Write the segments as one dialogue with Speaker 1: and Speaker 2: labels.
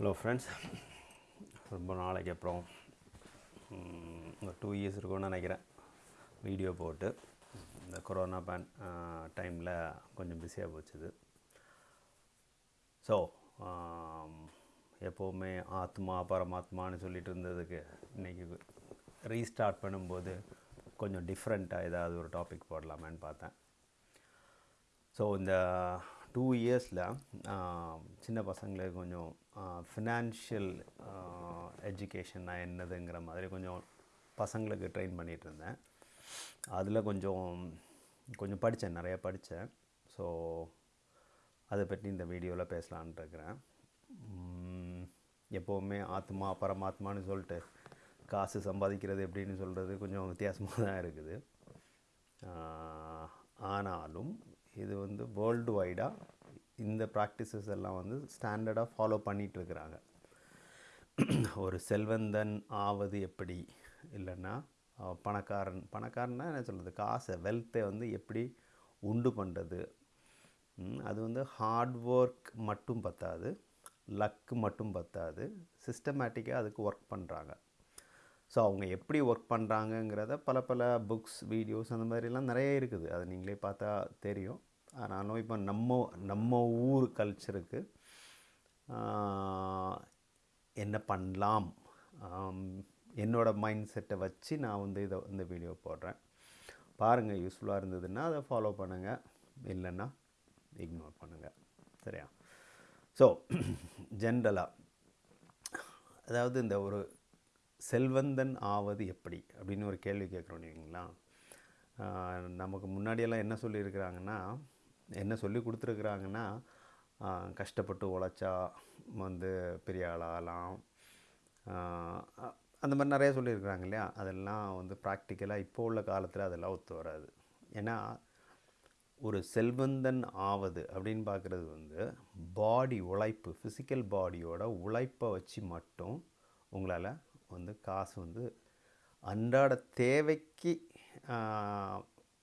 Speaker 1: Hello friends ரொம்ப நாளைக்கு அப்புறம் ஒரு டூ இயர்ஸ் இருக்கும்னு நினைக்கிறேன். வீடியோ போட்டு இந்த கொரோனா பேன் டைமில் கொஞ்சம் பிஸியாக போச்சுது. ஸோ எப்போவுமே ஆத்மா பரமாத்மான்னு சொல்லிட்டு இருந்ததுக்கு இன்றைக்கி ரீஸ்டார்ட் பண்ணும்போது கொஞ்சம் டிஃப்ரெண்ட்டாக ஏதாவது ஒரு டாபிக் போடலாமேன்னு பார்த்தேன். ஸோ இந்த டூ இயர்ஸில் சின்ன பசங்களுக்கு கொஞ்சம் ஃபினான்ஷியல் எஜுகேஷன்னா என்னதுங்கிற மாதிரி கொஞ்சம் பசங்களுக்கு ட்ரெயின் பண்ணிகிட்டு இருந்தேன் அதில் கொஞ்சம் கொஞ்சம் படித்தேன் நிறையா படித்தேன் ஸோ அதை பற்றி இந்த வீடியோவில் பேசலான்ட்டு இருக்கிறேன். எப்போவுமே ஆத்மா பரமாத்மான்னு சொல்லிட்டு காசு சம்பாதிக்கிறது எப்படின்னு சொல்கிறது கொஞ்சம் வித்தியாசமாக தான் இருக்குது. ஆனாலும் இது வந்து வேர்ல்டு வைடாக இந்த ப்ராக்டிசஸ் எல்லாம் வந்து ஸ்டாண்டர்டாக ஃபாலோ பண்ணிகிட்ருக்குறாங்க ஒரு செல்வந்தன் ஆவது எப்படி? இல்லைன்னா பணக்காரன் பணக்காரன்னா என்ன சொல்கிறது காசை வெல்த்தை வந்து எப்படி உண்டு பண்ணுறது அது வந்து ஹார்ட் ஒர்க் மட்டும் பத்தாது லக்கு மட்டும் பத்தாது சிஸ்டமேட்டிக்காக அதுக்கு ஒர்க் பண்ணுறாங்க ஸோ அவங்க எப்படி ஒர்க் பண்ணுறாங்கங்கிறத பல பல புக்ஸ் வீடியோஸ் அந்த மாதிரிலாம் நிறைய இருக்குது. அது நீங்களே பார்த்தா தெரியும். ஆனாலும் இப்போ நம்ம நம்ம ஊர் கல்ச்சருக்கு என்ன பண்ணலாம்? என்னோடய என்னோட மைண்ட் செட்டை வச்சு நான் வந்து இதை இந்த வீடியோ போடுறேன். பாருங்கள் யூஸ்ஃபுல்லாக இருந்ததுன்னா அதை ஃபாலோ பண்ணுங்கள் இல்லைன்னா இக்னோர் பண்ணுங்கள் சரியா? ஸோ ஜென்ரலாக அதாவது இந்த ஒரு செல்வந்தன் ஆவது எப்படி? அப்படின்னு ஒரு கேள்வி கேட்குறோம் இல்லைங்களா? நமக்கு முன்னாடியெல்லாம் என்ன சொல்லியிருக்கிறாங்கன்னா என்ன சொல்லி கொடுத்துருக்குறாங்கன்னா கஷ்டப்பட்டு உழைச்சா வந்து பெரிய ஆளாகலாம். அந்த மாதிரி நிறைய சொல்லியிருக்கிறாங்க இல்லையா? அதெல்லாம் வந்து ப்ராக்டிக்கலாக இப்போ உள்ள காலத்தில் அதெல்லாம் ஒத்து வராது. ஏன்னா ஒரு செல்வந்தன் ஆவது அப்படின்னு பார்க்குறது வந்து பாடி உழைப்பு ஃபிசிக்கல் பாடியோட உழைப்பை வச்சு மட்டும் உங்களால் வந்து காசு வந்து அன்றாட தேவைக்கு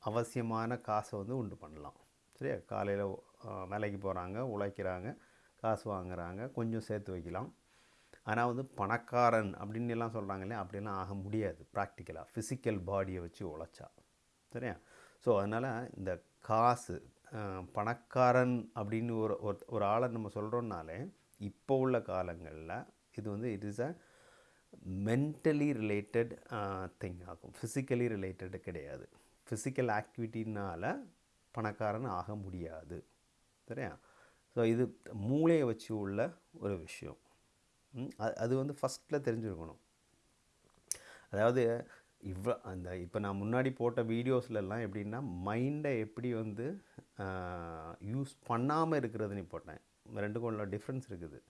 Speaker 1: அவசியமான காசை வந்து உண்டு பண்ணலாம். சரியா காலையில் வேலைக்கு போகிறாங்க உழைக்கிறாங்க காசு வாங்குறாங்க கொஞ்சம் சேர்த்து வைக்கலாம். ஆனால் வந்து பணக்காரன் அப்படின்னு எல்லாம் சொல்கிறாங்க இல்லையா? அப்படிலாம் ஆக முடியாது ப்ராக்டிக்கலாக ஃபிசிக்கல் பாடியை வச்சு உழைச்சா. சரியா? ஸோ அதனால் இந்த காசு பணக்காரன் அப்படின்னு ஒரு ஒரு- ஒரு ஆளை நம்ம சொல்கிறோம்னாலே இப்போ உள்ள காலங்களில் இது வந்து it is a mentally related thing ஆகும். ஃபிசிக்கலி ரிலேட்டடு கிடையாது. ஃபிசிக்கல் ஆக்டிவிட்டினால் பணக்காரன் ஆக முடியாது. சரியா? ஸோ இது மூளையை வச்சு உள்ள ஒரு விஷயம். அது- அது வந்து ஃபஸ்ட்டில் தெரிஞ்சுருக்கணும். அதாவது இவ்வளோ அந்த இப்போ நான் முன்னாடி போட்ட வீடியோஸ்லலாம் எப்படின்னா மைண்டை எப்படி வந்து யூஸ் பண்ணாமல் இருக்கிறதுன்னு போட்டேன். ரெண்டுக்கும் உள்ள டிஃப்ரென்ஸ் இருக்குது.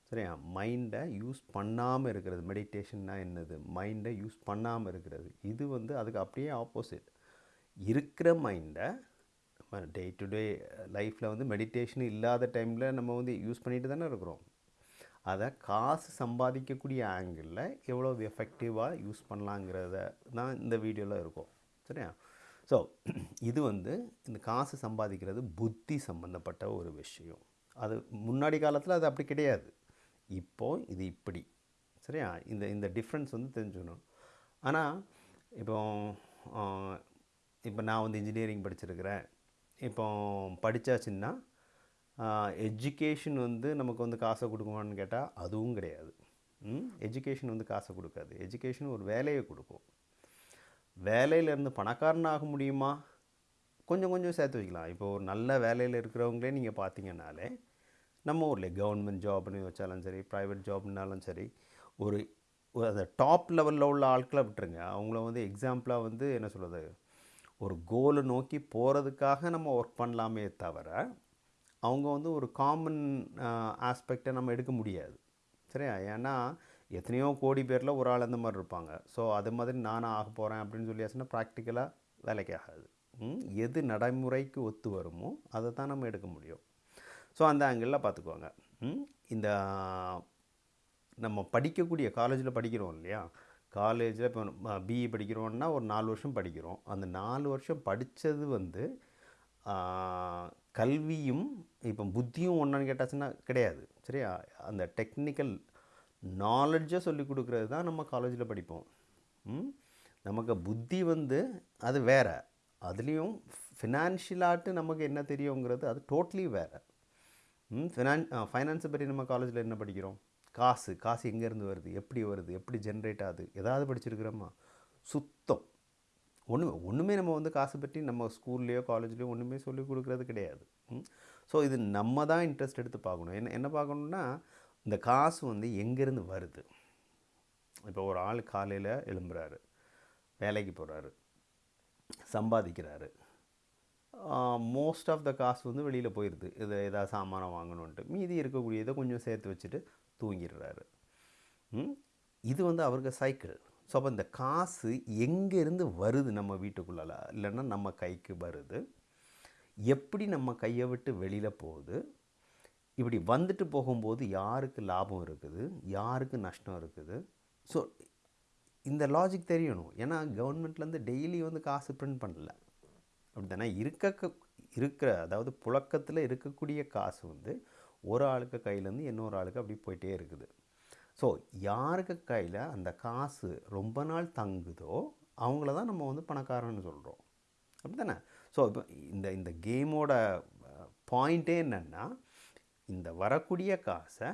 Speaker 1: சரியா? மைண்டை யூஸ் பண்ணாமல் இருக்கிறது. மெடிடேஷன்னா என்னது? மைண்டை யூஸ் பண்ணாமல் இருக்கிறது. இது வந்து அதுக்கு அப்படியே ஆப்போசிட். இருக்கிற மைண்டை டே டு டே லைஃப்பில் வந்து மெடிடேஷன் இல்லாத டைமில் நம்ம வந்து யூஸ் பண்ணிட்டு தானே இருக்கிறோம். அதை காசு சம்பாதிக்கக்கூடிய ஆங்கிளில் எவ்வளோ எஃபெக்டிவாக யூஸ் பண்ணலாங்கிறத தான் இந்த வீடியோவில் இருக்கும். சரியா? ஸோ இது வந்து இந்த காசு சம்பாதிக்கிறது புத்தி சம்மந்தப்பட்ட ஒரு விஷயம். அது முன்னாடி காலத்தில் அது அப்படி கிடையாது. இப்போது இது இப்படி. சரியா? இந்த இந்த டிஃப்ரென்ஸ் வந்து தெரிஞ்சுக்கணும். ஆனால் இப்போ இப்போ நான் வந்து இன்ஜினியரிங் படிச்சிருக்கிறேன். இப்போ படித்தாச்சுன்னா எஜுகேஷன் வந்து நமக்கு வந்து காசை கொடுக்குமான்னு கேட்டால் அதுவும் கிடையாது. எஜுகேஷன் வந்து காசை கொடுக்காது. எஜுகேஷன் ஒரு வேலையை கொடுக்கும். வேலையிலேருந்து பணக்காரன் ஆக முடியுமா? கொஞ்சம் கொஞ்சம் சேர்த்து வைக்கலாம். இப்போ ஒரு நல்ல வேலையில் இருக்கிறவங்களே நீங்கள் பார்த்தீங்கன்னாலே நம்ம ஊரில் கவர்மெண்ட் ஜாப்னு வச்சாலும் சரி ப்ரைவேட் ஜாப்னாலும் சரி ஒரு ஒரு அந்த டாப் லெவலில் உள்ள ஆட்களை விட்டுருங்க. அவங்கள வந்து எக்ஸாம்பிளாக வந்து என்ன சொல்கிறது ஒரு கோலை நோக்கி போகிறதுக்காக நம்ம ஒர்க் பண்ணலாமே தவிர அவங்க வந்து ஒரு காமன் ஆஸ்பெக்டை நம்ம எடுக்க முடியாது. சரியா? ஏன்னா எத்தனையோ கோடி பேரில் ஒரு ஆள் அந்த மாதிரி இருப்பாங்க. ஸோ அது மாதிரி நானும் ஆக போகிறேன் அப்படின்னு சொல்லியாச்சுன்னா ப்ராக்டிக்கலாக வேலைக்கு ஆகாது ம், எது நடைமுறைக்கு ஒத்து வருமோ அதை தான் நம்ம எடுக்க முடியும். ஸோ அந்த ஆங்கிளில் பார்த்துக்குவாங்க ம், இந்த நம்ம படிக்கக்கூடிய காலேஜில் படிக்கிறோம் இல்லையா? காலேஜில் இப்போ பிஇ படிக்கிறோன்னா ஒரு நாலு வருஷம் படிக்கிறோம். அந்த நாலு வருஷம் படித்தது வந்து கல்வியும் இப்போ புத்தியும் ஒன்றான்னு கேட்டாச்சுன்னா கிடையாது. சரியா? அந்த டெக்னிக்கல் நாலெட்ஜை சொல்லி கொடுக்குறது தான் நம்ம காலேஜில் படிப்போம். ம்? நமக்கு புத்தி வந்து அது வேற. அதுலேயும் ஃபினான்ஷியலாட்டு நமக்கு என்ன தெரியுங்கிறது அது டோட்லி வேறு. ம்? ஃபினான் ஃபைனான்ஸை பற்றி நம்ம காலேஜில் என்ன படிக்கிறோம்? காசு காசு எங்கேருந்து வருது எப்படி வருது எப்படி ஜென்ரேட் ஆகுது ஏதாவது படிச்சிருக்கிறோமா? சுத்தம். ஒன்றுமே ஒன்றுமே நம்ம வந்து காசு பற்றி நம்ம ஸ்கூல்லையோ காலேஜ்லேயோ ஒன்றுமே சொல்லி கொடுக்குறது கிடையாது. ஸோ இது நம்ம தான் இன்ட்ரெஸ்ட் எடுத்து பார்க்கணும். என்ன என்ன பார்க்கணுன்னா இந்த காசு வந்து எங்கேருந்து வருது? இப்போ ஒரு ஆள் காலையில் எழும்புறாரு வேலைக்கு போகிறாரு சம்பாதிக்கிறாரு. மோஸ்ட் ஆஃப் த காசு வந்து வெளியில் போயிடுது இதை ஏதாவது சாமானம் வாங்கணுன்ட்டு மீதி இருக்கக்கூடியதை கொஞ்சம் சேர்த்து வச்சுட்டு தூங்கிடுறாரு. இது வந்து அவருக்கு சைக்கிள். ஸோ அப்போ இந்த காசு எங்கேருந்து வருது நம்ம வீட்டுக்குள்ளால? இல்லைன்னா நம்ம கைக்கு வருது. எப்படி நம்ம கையை விட்டு வெளியில் போகுது? இப்படி வந்துட்டு போகும்போது யாருக்கு லாபம் இருக்குது? யாருக்கு நஷ்டம் இருக்குது? ஸோ இந்த லாஜிக் தெரியணும். ஏன்னா கவர்மெண்ட்லேருந்து டெய்லி வந்து காசு பிரிண்ட் பண்ணல. அப்படி தானே இருக்க இருக்கிற அதாவது புழக்கத்தில் இருக்கக்கூடிய காசு வந்து ஒரு ஆளுக்கு கையிலேருந்து இன்னொரு ஆளுக்கு அப்படி போயிட்டே இருக்குது. ஸோ யாருக்கு கையில் அந்த காசு ரொம்ப நாள் தங்குதோ அவங்கள தான் நம்ம வந்து பணக்காரன்னு சொல்கிறோம் அப்படி தானே ஸோ இப்போ இந்த இந்த கேமோட பாயிண்ட்டே என்னென்னா இந்த வரக்கூடிய காசை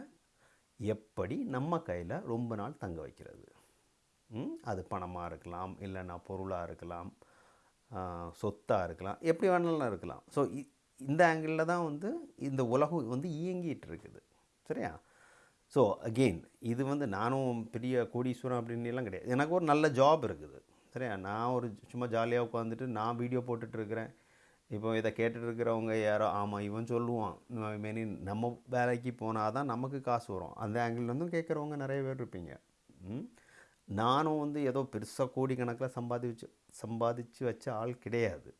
Speaker 1: எப்படி நம்ம கையில் ரொம்ப நாள் தங்க வைக்கிறது? அது பணமாக இருக்கலாம் இல்லைன்னா பொருளாக இருக்கலாம் சொத்தாக இருக்கலாம் எப்படி வேணாலும் இருக்கலாம். ஸோ இந்த ஆங்கிளில் தான் வந்து இந்த உலகம் வந்து இயங்கிட்டு இருக்குது சரியா? ஸோ அகெயின் இது வந்து நானும் பெரிய கோடீஸ்வரன் அப்படின்னு எல்லாம் கிடையாது. எனக்கு ஒரு நல்ல ஜாப் இருக்குது. சரியா? நான் ஒரு சும்மா ஜாலியாக உட்காந்துட்டு நான் வீடியோ போட்டுட்ருக்கிறேன் இப்போ இதை கேட்டுட்டு இருக்கிறவங்க யாரோ ஆமாம் இவன் சொல்லுவான். மெனி நம்ம வேலைக்கு போனால் தான் நமக்கு காசு வரும். அந்த ஆங்கிள்லேருந்தும் கேட்குறவங்க நிறைய பேர் இருப்பீங்க. ம்? நானும் வந்து ஏதோ பெருசாக கோடிக்கணக்கில் சம்பாதிச்சு சம்பாதிச்சு வச்ச ஆள் கிடையாது.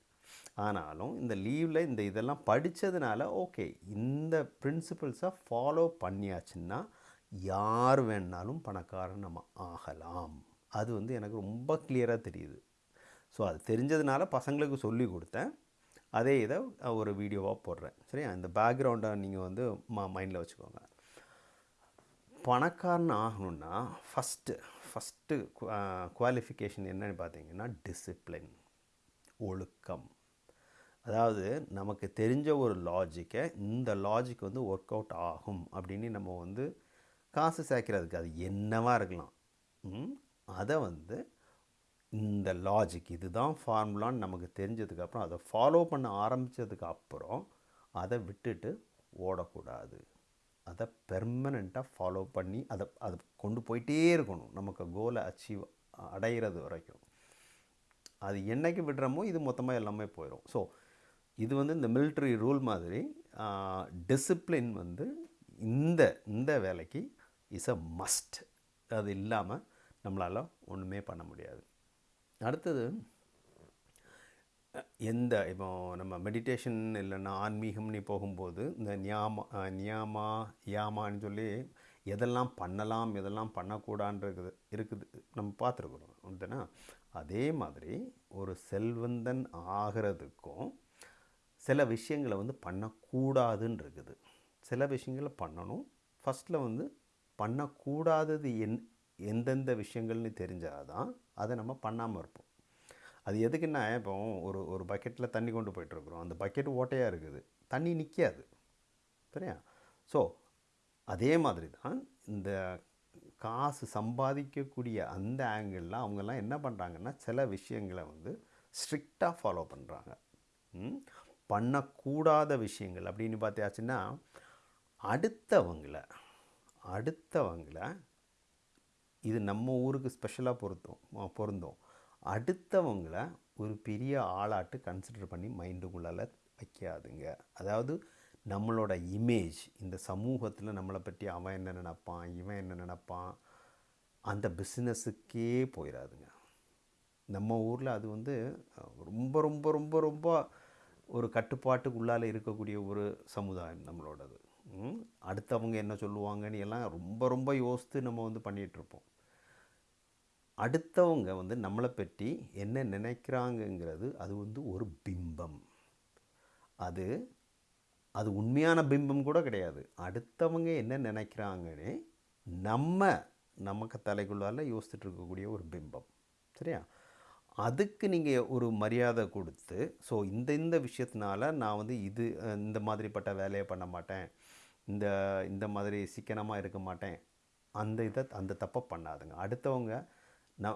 Speaker 1: ஆனாலும் இந்த லீவில் இந்த இதெல்லாம் படித்ததுனால ஓகே இந்த பிரின்சிபல்ஸை ஃபாலோ பண்ணியாச்சுன்னா யார் வேணாலும் பணக்காரன் நம்ம ஆகலாம். அது வந்து எனக்கு ரொம்ப கிளியராக தெரியுது. ஸோ அது தெரிஞ்சதுனால பசங்களுக்கு சொல்லி கொடுத்தேன். அதே இதை ஒரு வீடியோவாக போடுறேன். சரியா? இந்த பேக்ரவுண்டை நீங்கள் வந்து மா மைண்டில் வச்சுக்கோங்க. பணக்காரன் ஆகணும்னா ஃபஸ்ட்டு ஃபஸ்ட்டு குவாலிஃபிகேஷன் என்னன்னு பார்த்தீங்கன்னா டிசிப்ளின் ஒழுக்கம். அதாவது நமக்கு தெரிஞ்ச ஒரு லாஜிக்கை இந்த லாஜிக் வந்து ஒர்க் அவுட் ஆகும் அப்படின்னு நம்ம வந்து காசு சேர்க்கிறதுக்கு அது என்னவாக இருக்கலாம். அதை வந்து இந்த லாஜிக் இதுதான் ஃபார்முலான்னு நமக்கு தெரிஞ்சதுக்கப்புறம் அதை ஃபாலோ பண்ண ஆரம்பித்ததுக்கு அப்புறம் அதை விட்டுட்டு ஓடக்கூடாது. அதை பெர்மனெண்ட்டாக ஃபாலோ பண்ணி அதை அதை கொண்டு போயிட்டே இருக்கணும். நமக்கு கோலை அச்சீவ் அடைகிறது வரைக்கும். அது என்னைக்கு விடுறோமோ இது மொத்தமாக எல்லாமே போயிடும் ஸோ இது வந்து இந்த மிலிட்ரி ரூல் மாதிரி டிசிப்ளின் வந்து இந்த இந்த வேலைக்கு இஸ் அ மஸ்ட் அது இல்லாமல் நம்மளால் ஒன்றுமே பண்ண முடியாது. அடுத்தது எந்த இப்போ நம்ம மெடிடேஷன் இல்லைன்னா ஆன்மீகம்னு போகும்போது இந்த நியாமா நியாமா யாமான்னு சொல்லி எதெல்லாம் பண்ணலாம் எதெல்லாம் பண்ணக்கூடான்றது இருக்குது. நம்ம பார்த்துருக்குறோம். அப்படின்னா அதே மாதிரி ஒரு செல்வந்தன் ஆகிறதுக்கும் சில விஷயங்களை வந்து பண்ணக்கூடாதுன்னு இருக்குது சில விஷயங்களை பண்ணணும். ஃபஸ்ட்டில் வந்து பண்ணக்கூடாதது என் எந்தெந்த விஷயங்கள்னு தெரிஞ்சால் தான் அதை நம்ம பண்ணாமல் இருப்போம். அது எதுக்குன்னா இப்போ ஒரு ஒரு பக்கெட்டில் தண்ணி கொண்டு போயிட்டுருக்குறோம். அந்த பக்கெட் ஓட்டையாக இருக்குது. தண்ணி நிற்காது சரியா? ஸோ அதே மாதிரி தான் இந்த காசு சம்பாதிக்கக்கூடிய அந்த ஆங்கிளில் அவங்கெல்லாம் என்ன பண்ணுறாங்கன்னா சில விஷயங்களை வந்து ஸ்ட்ரிக்டாக ஃபாலோ பண்ணுறாங்க பண்ணக்கூடாத விஷயங்கள் அப்படின்னு பார்த்தியாச்சுன்னா அடுத்தவங்கள அடுத்தவங்கள இது நம்ம ஊருக்கு ஸ்பெஷலாக பொருத்தும் அஹ் பொருந்தும். அடுத்தவங்கள ஒரு பெரிய ஆளாட்டு கன்சிடர் பண்ணி மைண்டுக்குள்ளால வைக்காதுங்க. அதாவது நம்மளோட இமேஜ் இந்த சமூகத்தில் நம்மளை பற்றி அவன் என்ன நினப்பான் இவன் என்ன நினப்பான் அந்த பிஸ்னஸுக்கே போயிடாதுங்க நம்ம ஊரில் அது வந்து ரொம்ப ரொம்ப ரொம்ப ரொம்ப ஒரு கட்டுப்பாட்டுக்குள்ளால இருக்கக்கூடிய ஒரு சமுதாயம் நம்மளோடது. அடுத்தவங்க என்ன சொல்லுவாங்கன்னு எல்லாம் ரொம்ப ரொம்ப யோசித்து நம்ம வந்து பண்ணிகிட்ருப்போம். அடுத்தவங்க வந்து நம்மளை பற்றி என்ன நினைக்கிறாங்கங்கிறது அது வந்து ஒரு பிம்பம். அது அது உண்மையான பிம்பம் கூட கிடையாது. அடுத்தவங்க என்ன நினைக்கிறாங்கன்னு நம்ம நமக்கு தலைக்குள்ளால யோசிச்சுட்டு இருக்கக்கூடிய ஒரு பிம்பம். சரியா? அதுக்கு நீங்கள் ஒரு மரியாதை கொடுத்து ஸோ இந்த இந்த விஷயத்தினால நான் வந்து இது இந்த மாதிரிப்பட்ட வேலையை பண்ண மாட்டேன். இந்த இந்த மாதிரி சிக்கனமாக இருக்க மாட்டேன். அந்த இதை அந்த தப்பை பண்ணாதுங்க. அடுத்தவங்க ந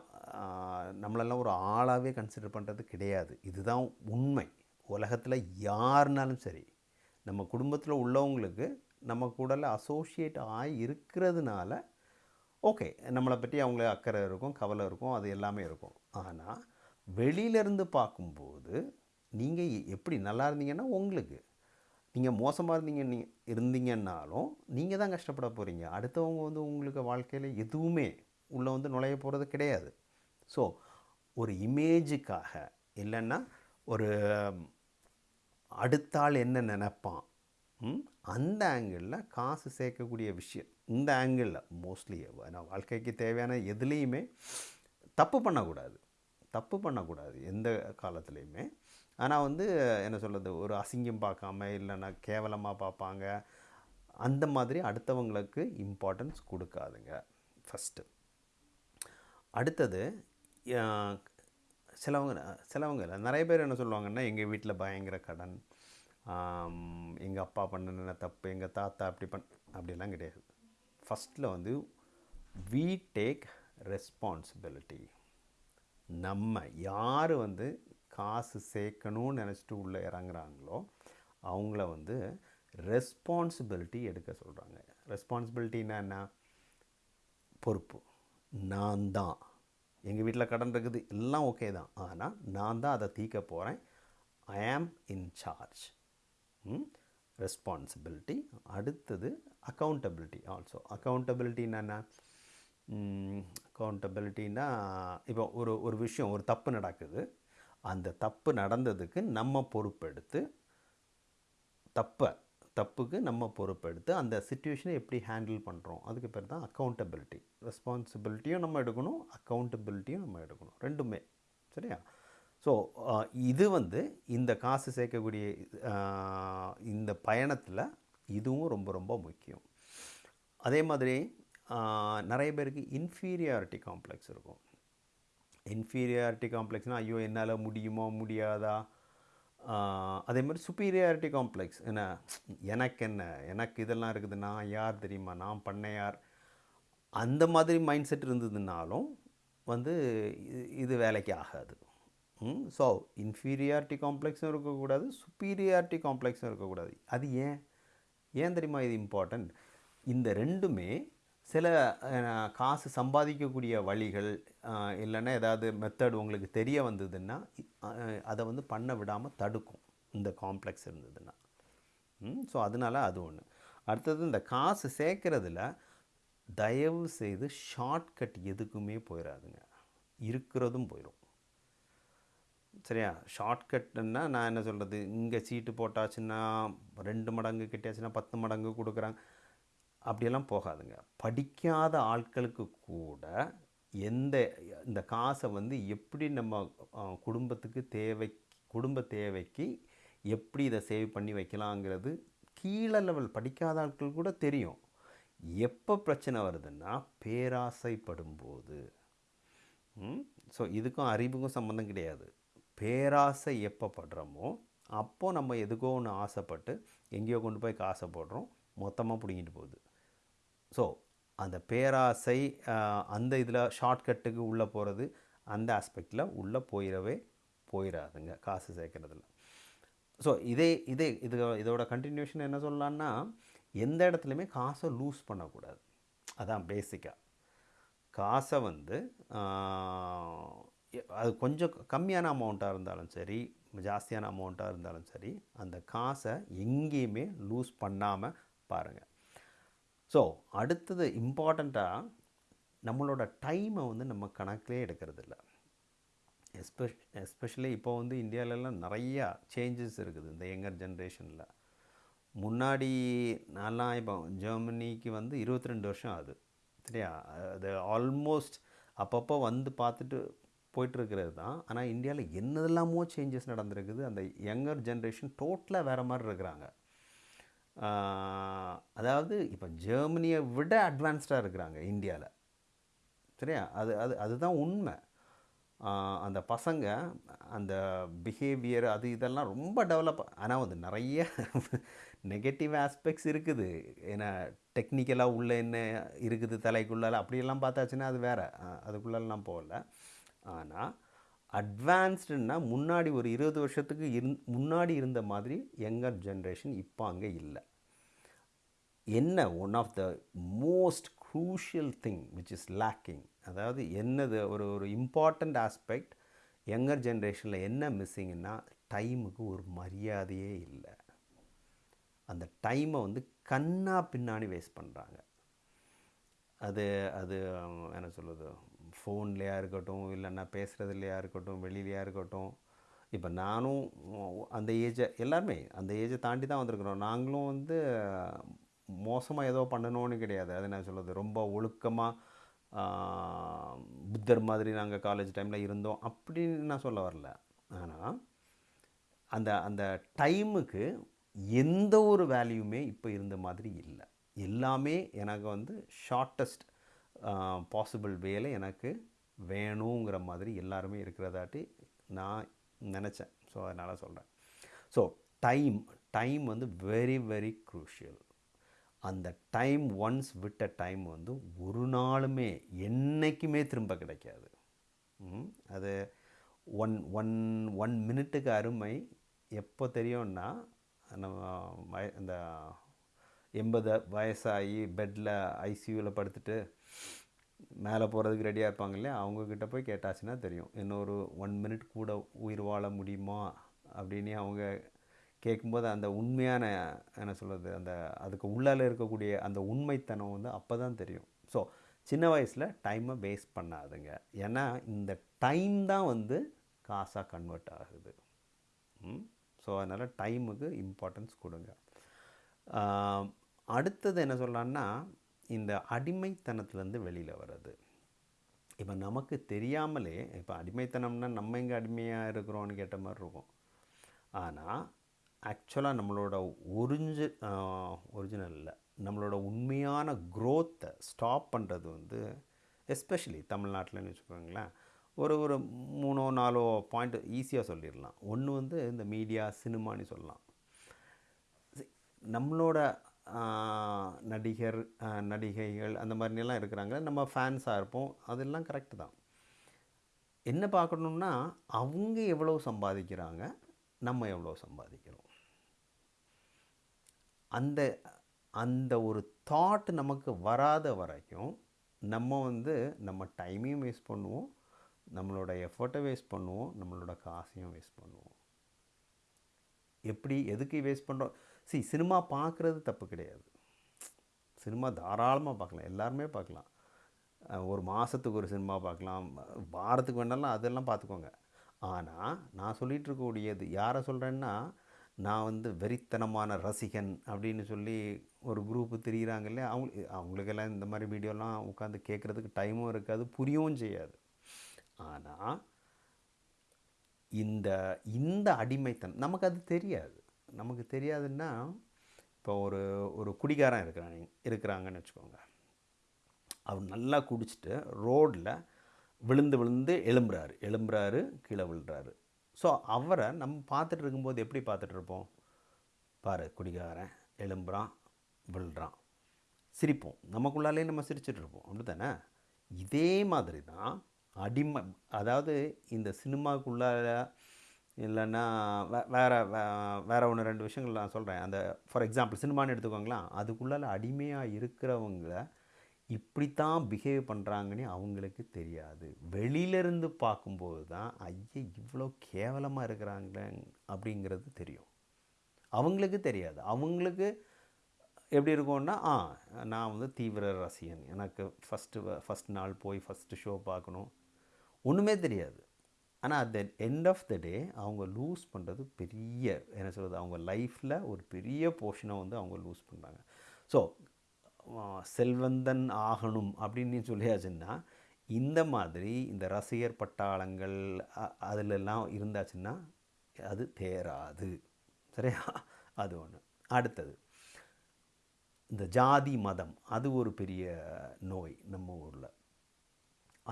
Speaker 1: நம்மளெல்லாம் ஒரு ஆளாகவே கன்சிடர் பண்ணுறது கிடையாது. இதுதான் உண்மை. உலகத்தில் யாருனாலும் சரி நம்ம குடும்பத்தில் உள்ளவங்களுக்கு நம்ம கூடல அசோசியேட் ஆகி இருக்கிறதுனால ஓகே நம்மளை பற்றி அவங்கள அக்கறை இருக்கும் கவலை இருக்கும் அது எல்லாமே இருக்கும். ஆனால் வெளியிலேருந்து பார்க்கும்போது நீங்கள் எப்படி நல்லா இருந்தீங்கன்னா உங்களுக்கு. நீங்கள் மோசமாக இருந்தீங்க நீ இருந்தீங்கன்னாலும் நீங்கள் தான் கஷ்டப்பட போகிறீங்க அடுத்தவங்க வந்து உங்களுக்கு வாழ்க்கையில் எதுவுமே உள்ளே வந்து நுழைய போகிறது கிடையாது. ஸோ ஒரு இமேஜுக்காக இல்லைன்னா ஒரு அடுத்த ஆள் என்ன நினைப்பான்? அந்த ஆங்கிளில் காசு சேர்க்கக்கூடிய விஷயம். இந்த ஆங்கிளில் மோஸ்ட்லி நான் வாழ்க்கைக்கு தேவையான எதுலேயுமே தப்பு பண்ணக்கூடாது. தப்பு பண்ணக்கூடாது எந்த காலத்துலேயுமே. ஆனால் வந்து என்ன சொல்கிறது ஒரு அசிங்கம் பார்க்காம இல்லைன்னா கேவலமாக பார்ப்பாங்க. அந்த மாதிரி அடுத்தவங்களுக்கு இம்பார்ட்டன்ஸ் கொடுக்காதுங்க ஃபஸ்ட்டு அடுத்தது சிலவங்க சிலவங்க இல்லை நிறைய பேர் என்ன சொல்லுவாங்கன்னா எங்கள் வீட்டில் பயங்கர கடன் எங்கள் அப்பா பண்ணின தப்பு எங்கள் தாத்தா அப்படி பண் அப்படிலாம் கிடையாது. ஃபஸ்ட்டில் வந்து வி டேக் ரெஸ்பான்சிபிலிட்டி நம்ம யார் வந்து காசு சேர்க்கணும்னு நினச்சிட்டு உள்ளே இறங்குறாங்களோ அவங்கள வந்து ரெஸ்பான்சிபிலிட்டி எடுக்க சொல்கிறாங்க ரெஸ்பான்சிபிலிட்டின்னா என்ன? பொறுப்பு. நான் தான். எங்கள் வீட்டில் கடன் இருக்குது எல்லாம் ஓகே தான். ஆனால் நான் தான் அதை தீர்க்க போகிறேன் I am in charge responsibility அடுத்தது அக்கௌண்டபிலிட்டி ஆல்சோ அக்கௌண்டபிலிட்டின்னா என்ன? அக்கௌண்டபிலிட்டின்னா இப்போ ஒரு ஒரு விஷயம் ஒரு தப்பு நடக்குது. அந்த தப்பு நடந்ததுக்கு நம்ம பொறுப்பெடுத்து தப்பை தப்புக்கு நம்ம பொறுப்பெடுத்து அந்த சுச்சுவேஷனை எப்படி ஹேண்டில் பண்ணுறோம் அதுக்கு பேர் தான் அக்கௌண்டபிலிட்டி ரெஸ்பான்சிபிலிட்டியும் நம்ம எடுக்கணும் அக்கௌண்டபிலிட்டியும் நம்ம எடுக்கணும். ரெண்டுமே. சரியா? ஸோ இது வந்து இந்த காசு சேர்க்கக்கூடிய இந்த பயணத்தில் இதுவும் ரொம்ப ரொம்ப முக்கியம். அதே மாதிரி நிறைய பேருக்கு இன்ஃபீரியாரிட்டி காம்ப்ளெக்ஸ் இருக்கும். இன்ஃபீரியாரிட்டி காம்ப்ளெக்ஸ்னால் ஐயோ என்னால் முடியுமோ முடியாதா? அதே மாதிரி சுப்பீரியாரிட்டி காம்ப்ளெக்ஸ் என்ன? எனக்கு என்ன? எனக்கு இதெல்லாம் இருக்குது நான் யார் தெரியுமா? நான் பண்ண யார்? அந்த மாதிரி மைண்ட் செட் இருந்ததுனாலும் வந்து இது- இது வேலைக்கு ஆகாது. ஸோ இன்ஃபீரியாரிட்டி காம்ப்ளெக்ஸும் இருக்கக்கூடாது சுப்பீரியாரிட்டி காம்ப்ளெக்ஸும் இருக்கக்கூடாது. அது ஏன்? ஏன் தெரியுமா இது இம்பார்ட்டண்ட் இந்த ரெண்டுமே சில காசு சம்பாதிக்கக்கூடிய வழிகள் இல்லைன்னா ஏதாவது மெத்தட் உங்களுக்கு தெரிய வந்ததுன்னா அதை வந்து பண்ண விடாமல் தடுக்கும். இந்த காம்ப்ளெக்ஸ் இருந்ததுன்னா. ஸோ அதனால அது ஒன்று அடுத்தது இந்த காசு சேர்க்குறதுல தயவு செய்து ஷார்ட்கட் எதுக்குமே போயிடாதுங்க இருக்கிறதும் போயிடும் சரியா? ஷார்ட்கட்னா நான் என்ன சொல்கிறது இங்கே சீட்டு போட்டாச்சுன்னா ரெண்டு மடங்கு கிட்டியாச்சுன்னா பத்து மடங்கு கொடுக்குறாங்க. அப்படியெல்லாம் போகாதுங்க. படிக்காத ஆட்களுக்கு கூட எந்த இந்த காசை வந்து எப்படி நம்ம குடும்பத்துக்கு தேவை குடும்ப தேவைக்கு எப்படி இதை சேவ் பண்ணி வைக்கலாங்கிறது கீழே லெவல் படிக்காத ஆட்கள் கூட தெரியும். எப்போ பிரச்சனை வருதுன்னா பேராசைப்படும்போது. ஸோ இதுக்கும் அறிவுக்கும் சம்மந்தம் கிடையாது. பேராசை எப்போ படுறோமோ அப்போது நம்ம எதுக்கோ ஒன்று ஆசைப்பட்டு எங்கேயோ கொண்டு போய் காசை போடுறோம் மொத்தமாக பிடிங்கிட்டு போகுது. ஸோ அந்த பேராசை அந்த இதில் ஷார்ட்கட்டுக்கு உள்ளே போகிறது அந்த ஆஸ்பெக்டில் உள்ளே போயிடவே போயிடாதுங்க காசு சேர்க்குறதுல. ஸோ இதே இதே இது இதோட கண்டினியூஷன் என்ன சொல்லலான்னா எந்த இடத்துலையுமே காசை லூஸ் பண்ணக்கூடாது. அதான் பேசிக்காக காசை வந்து அது கொஞ்சம் கம்மியான அமௌண்ட்டாக இருந்தாலும் சரி ஜாஸ்தியான அமௌண்ட்டாக இருந்தாலும் சரி அந்த காசை எங்கேயுமே லூஸ் பண்ணாமல் பாருங்கள் ஸோ அடுத்தது இம்பார்ட்டண்ட்டாக நம்மளோட டைமை வந்து நம்ம கணக்கிலே எடுக்கிறதில்ல. எஸ்பெஷ் எஸ்பெஷலி இப்போ வந்து இந்தியாவிலலாம் நிறையா சேஞ்சஸ் இருக்குது இந்த யங்கர் ஜென்ரேஷனில் முன்னாடி நான்லாம் இப்போ ஜெர்மனிக்கு வந்து இருபத்தி ரெண்டு வருஷம் ஆகுது. சரியா? அது ஆல்மோஸ்ட் அப்பப்போ வந்து பார்த்துட்டு போயிட்டுருக்கிறது தான். ஆனால் இந்தியாவில் என்னதெல்லாமோ சேஞ்சஸ் நடந்திருக்குது. அந்த யங்கர் ஜென்ரேஷன் டோட்டலாக வேறு மாதிரி இருக்கிறாங்க. அதாவது இப்போ ஜெர்மனியை விட அட்வான்ஸ்டாக இருக்கிறாங்க இந்தியாவில் சரியா? அது அது அதுதான் உண்மை. அந்த பசங்க அந்த பிஹேவியர் அது இதெல்லாம் ரொம்ப டெவலப் ஆனால் வந்து நிறைய நெகட்டிவ் ஆஸ்பெக்ட்ஸ் இருக்குது. ஏன்னா டெக்னிக்கலாக உள்ளே என்ன இருக்குது தலைக்குள்ளால அப்படியெல்லாம் பார்த்தாச்சுன்னா அது வேறு. அதுக்குள்ளெல்லாம் போகல. ஆனால் அட்வான்ஸ்டுன்னா முன்னாடி ஒரு இருபது வருஷத்துக்கு இருந் முன்னாடி இருந்த மாதிரி யங்கர் ஜென்ரேஷன் இப்போ அங்கே இல்லை. என்ன one of the most crucial thing which is lacking அதாவது என்னது ஒரு ஒரு இம்பார்ட்டண்ட் ஆஸ்பெக்ட் யங்கர் ஜென்ரேஷனில் என்ன மிஸ்ஸிங்னா டைமுக்கு ஒரு மரியாதையே இல்லை. அந்த டைமை வந்து கண்ணா பின்னாடி வேஸ்ட் பண்ணுறாங்க அது அது என்ன சொல்லுது ஃபோன்லேயா இருக்கட்டும் இல்லைன்னா பேசுகிறதுலையா இருக்கட்டும் வெளியிலையா இருக்கட்டும். இப்போ நானும் அந்த ஏஜை எல்லாருமே அந்த ஏஜை தாண்டி தான் வந்திருக்கிறோம். நாங்களும் வந்து மோசமாக ஏதோ பண்ணணும்னு கிடையாது. அது நான் சொல்லுது ரொம்ப ஒழுக்கமாக புத்தர் மாதிரி நாங்கள் காலேஜ் டைமில் இருந்தோம் அப்படின்னு நான் சொல்ல வரல. ஆனால் அந்த அந்த டைமுக்கு எந்த ஒரு வேல்யூமே இப்போ இருந்த மாதிரி இல்லை. எல்லாமே எனக்கு வந்து ஷார்ட்டஸ்ட் பாசிபிள் வேலை எனக்கு வேணுங்கிற மாதிரி எல்லாருமே இருக்கிறதாட்டி நான் நினச்சேன். ஸோ அதனால் சொல்கிறேன் ஸோ டைம் டைம் வந்து வெரி வெரி க்ரூஷியல் அந்த டைம் ஒன்ஸ் விட்ட டைம் வந்து ஒரு நாளுமே என்னைக்குமே திரும்ப கிடைக்காது. அது ஒன் ஒன் ஒன் மினிட்டுக்கு அருமை எப்போ தெரியும்னா நம்ம வய எண்பது வயசாகி பெட்டில் ஐசியூவில் படுத்துட்டு மேலே போகிறதுக்கு ரெடியாக இருப்பாங்க இல்லையா? அவங்கக்கிட்ட போய் கேட்டாச்சுன்னா தெரியும். இன்னொரு ஒன் மினிட் கூட உயிர் வாழ முடியுமா? அப்படின்னு அவங்க கேட்கும்போது அந்த உண்மையான என்ன சொல்கிறது அந்த அதுக்கு உள்ளால இருக்கக்கூடிய அந்த உண்மைத்தனம் வந்து அப்போ தான் தெரியும். ஸோ சின்ன வயசில் டைமை வேஸ்ட் பண்ணாதுங்க. ஏன்னா இந்த டைம் தான் வந்து காசாக கன்வெர்ட் ஆகுது. ஸோ அதனால் டைமுக்கு இம்பார்ட்டன்ஸ் கொடுங்க. அடுத்தது என்ன சொல்லலான்னா இந்த அடிமைத்தனத்துலேருந்து வெளியில் வர்றது. இப்போ நமக்கு தெரியாமலே இப்போ அடிமைத்தனம்னா நம்ம எங்கே அடிமையாக இருக்கிறோம்னு கேட்ட மாதிரி இருக்கும். ஆனால் ஆக்சுவலாக நம்மளோட ஒரிஞ்சு ஒரிஜினல் இல்லை நம்மளோட உண்மையான க்ரோத்தை ஸ்டாப் பண்ணுறது வந்து எஸ்பெஷலி தமிழ்நாட்டில்னு வச்சுக்கோங்களேன் ஒரு ஒரு மூணோ நாலோ பாயிண்ட் ஈஸியாக சொல்லிடலாம். ஒன்று வந்து இந்த மீடியா சினிமான்னு சொல்லலாம். நம்மளோட நடிகர் நடிகைகள் அந்த மாதிரிலாம் இருக்கிறாங்க. நம்ம ஃபேன்ஸாக இருப்போம். அதெல்லாம் கரெக்டு தான். என்ன பார்க்கணுன்னா அவங்க எவ்வளோ சம்பாதிக்கிறாங்க நம்ம எவ்வளோ சம்பாதிக்கிறோம். அந்த அந்த ஒரு தாட் நமக்கு வராத வரைக்கும் நம்ம வந்து நம்ம டைமையும் வேஸ்ட் பண்ணுவோம். நம்மளோட எஃபர்ட்டை வேஸ்ட் பண்ணுவோம். நம்மளோட காசையும் வேஸ்ட் பண்ணுவோம். எப்படி எதுக்கு வேஸ்ட் பண்ணுறோம் சி சினிமா பார்க்குறது தப்பு கிடையாது. சினிமா தாராளமாக பார்க்கலாம். எல்லாருமே பார்க்கலாம். ஒரு மாதத்துக்கு ஒரு சினிமா பார்க்கலாம். வாரத்துக்கு வேணாலும் அதெல்லாம் பார்த்துக்கோங்க. ஆனால் நான் சொல்லிகிட்டு இருக்கக்கூடியது யாரை சொல்கிறேன்னா நான் வந்து வெறித்தனமான ரசிகன் அப்படின்னு சொல்லி ஒரு குரூப்பு திரியிறாங்கல்ல அவங்க அவங்களுக்கெல்லாம் இந்த மாதிரி வீடியோலாம் உட்காந்து கேட்குறதுக்கு டைமும் இருக்காது புரியவும் செய்யாது. ஆனால் இந்த இந்த அடிமைத்தன் நமக்கு அது தெரியாது. நமக்கு தெரியாதுன்னா இப்போ ஒரு ஒரு குடிகாரன் இருக்கிறாங்க இருக்கிறாங்கன்னு வச்சுக்கோங்க. அவர் நல்லா குடிச்சிட்டு ரோட்டில் விழுந்து விழுந்து எழும்புறாரு. எழும்புறாரு கீழே விழுறாரு. ஸோ அவரை நம்ம பார்த்துட்டு இருக்கும்போது எப்படி பார்த்துட்டு இருப்போம்? பாரு குடிகாரன் எழும்புறான் விழுறான். சிரிப்போம். நமக்குள்ளாலே நம்ம சிரிச்சிட்ருப்போம் அப்படி தானே இதே மாதிரி தான் அடிமை அதாவது இந்த சினிமாக்குள்ளால இல்லைன்னா வே வேறு வேறு ஒன்று ரெண்டு விஷயங்கள் நான் சொல்கிறேன் அந்த ஃபார் எக்ஸாம்பிள் சினிமான்னு எடுத்துக்கோங்களேன். அதுக்குள்ளால அடிமையாக இருக்கிறவங்கள இப்படித்தான் பிஹேவ் பண்ணுறாங்கன்னு அவங்களுக்கு தெரியாது. வெளியிலேருந்து பார்க்கும்போது தான் ஐயா இவ்வளோ கேவலமாக இருக்கிறாங்களே அப்படிங்கிறது தெரியும். அவங்களுக்கு தெரியாது. அவங்களுக்கு எப்படி இருக்கும்னா ஆ நான் வந்து தீவிர ரசிகன். எனக்கு ஃபஸ்ட்டு ஃபஸ்ட் நாள் போய் ஃபஸ்ட்டு ஷோ பார்க்கணும். ஒன்றுமே தெரியாது. ஆனால் at the end of the day அவங்க லூஸ் பண்ணுறது பெரிய என்ன சொல்கிறது அவங்க லைஃப்பில் ஒரு பெரிய போர்ஷனை வந்து அவங்க லூஸ் பண்ணுறாங்க ஸோ செல்வந்தன் ஆகணும் அப்படின்னு சொல்லியாச்சுன்னா இந்த மாதிரி இந்த ரசிகர் பட்டாளங்கள் அதிலெல்லாம் இருந்தாச்சுன்னா அது தேராது. சரியா? அது ஒன்று அடுத்தது இந்த ஜாதி மதம் அது ஒரு பெரிய நோய் நம்ம ஊரில்.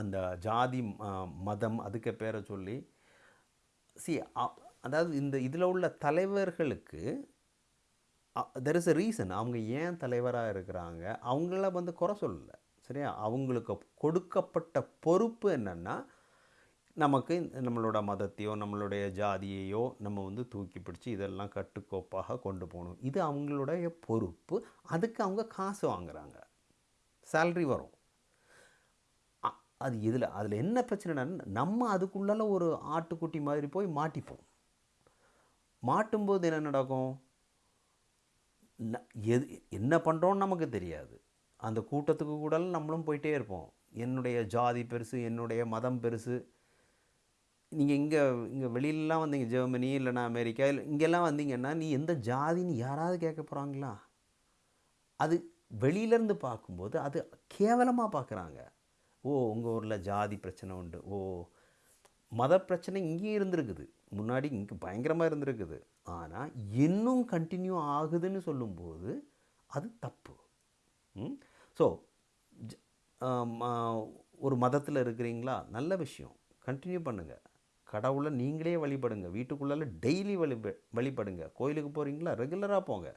Speaker 1: அந்த ஜாதி மதம் அதுக்கு பேரை சொல்லி சி அதாவது இந்த இதில் உள்ள தலைவர்களுக்கு தெர் இஸ் எ ரீசன் அவங்க ஏன் தலைவராக இருக்கிறாங்க? அவங்கள வந்து குறை சொல்லலை. சரியா? அவங்களுக்கு கொடுக்கப்பட்ட பொறுப்பு என்னென்னா நமக்கு இந்த- நம்மளோட மதத்தையோ நம்மளுடைய ஜாதியையோ நம்ம வந்து தூக்கி பிடிச்சி இதெல்லாம் கட்டுக்கோப்பாக கொண்டு போகணும். இது அவங்களுடைய பொறுப்பு. அதுக்கு அவங்க காசு வாங்குறாங்க. சேல்ரி வரும். அது இதில் அதில் என்ன பிரச்சனைனா நம்ம அதுக்குள்ளால ஒரு ஆட்டுக்குட்டி மாதிரி போய் மாட்டிப்போம். மாட்டும்போது என்ன நடக்கும்? ந- எது என்ன பண்ணுறோன்னு நமக்கு தெரியாது. அந்த கூட்டத்துக்கு கூட நம்மளும் போயிட்டே இருப்போம். என்னுடைய ஜாதி பெருசு என்னுடைய மதம் பெருசு. நீங்கள் இங்கே இங்கே வெளியிலலாம் வந்தீங்க ஜெர்மனி இல்லைன்னா அமெரிக்கா இல்லை இங்கெல்லாம் வந்தீங்கன்னா நீ எந்த ஜாதின்னு யாராவது கேட்க போகிறாங்களா அது வெளியிலேருந்து பார்க்கும்போது அது கேவலமாக பார்க்குறாங்க. ஓ உங்கள் ஊரில் ஜாதி பிரச்சனை உண்டு. ஓ மத பிரச்சனை இங்கேயும் இருந்திருக்குது. முன்னாடி இங்கே பயங்கரமாக இருந்திருக்குது. ஆனால் இன்னும் கண்டினியூ ஆகுதுன்னு சொல்லும்போது அது தப்பு. ஸோ ஒரு மதத்தில் இருக்கிறீங்களா? நல்ல விஷயம். கண்டினியூ பண்ணுங்கள் கடவுளை நீங்களே வழிபடுங்க. வீட்டுக்குள்ளால டெய்லி வழிப வழிபடுங்க. கோயிலுக்கு போகிறீங்களா ரெகுலராக போங்க.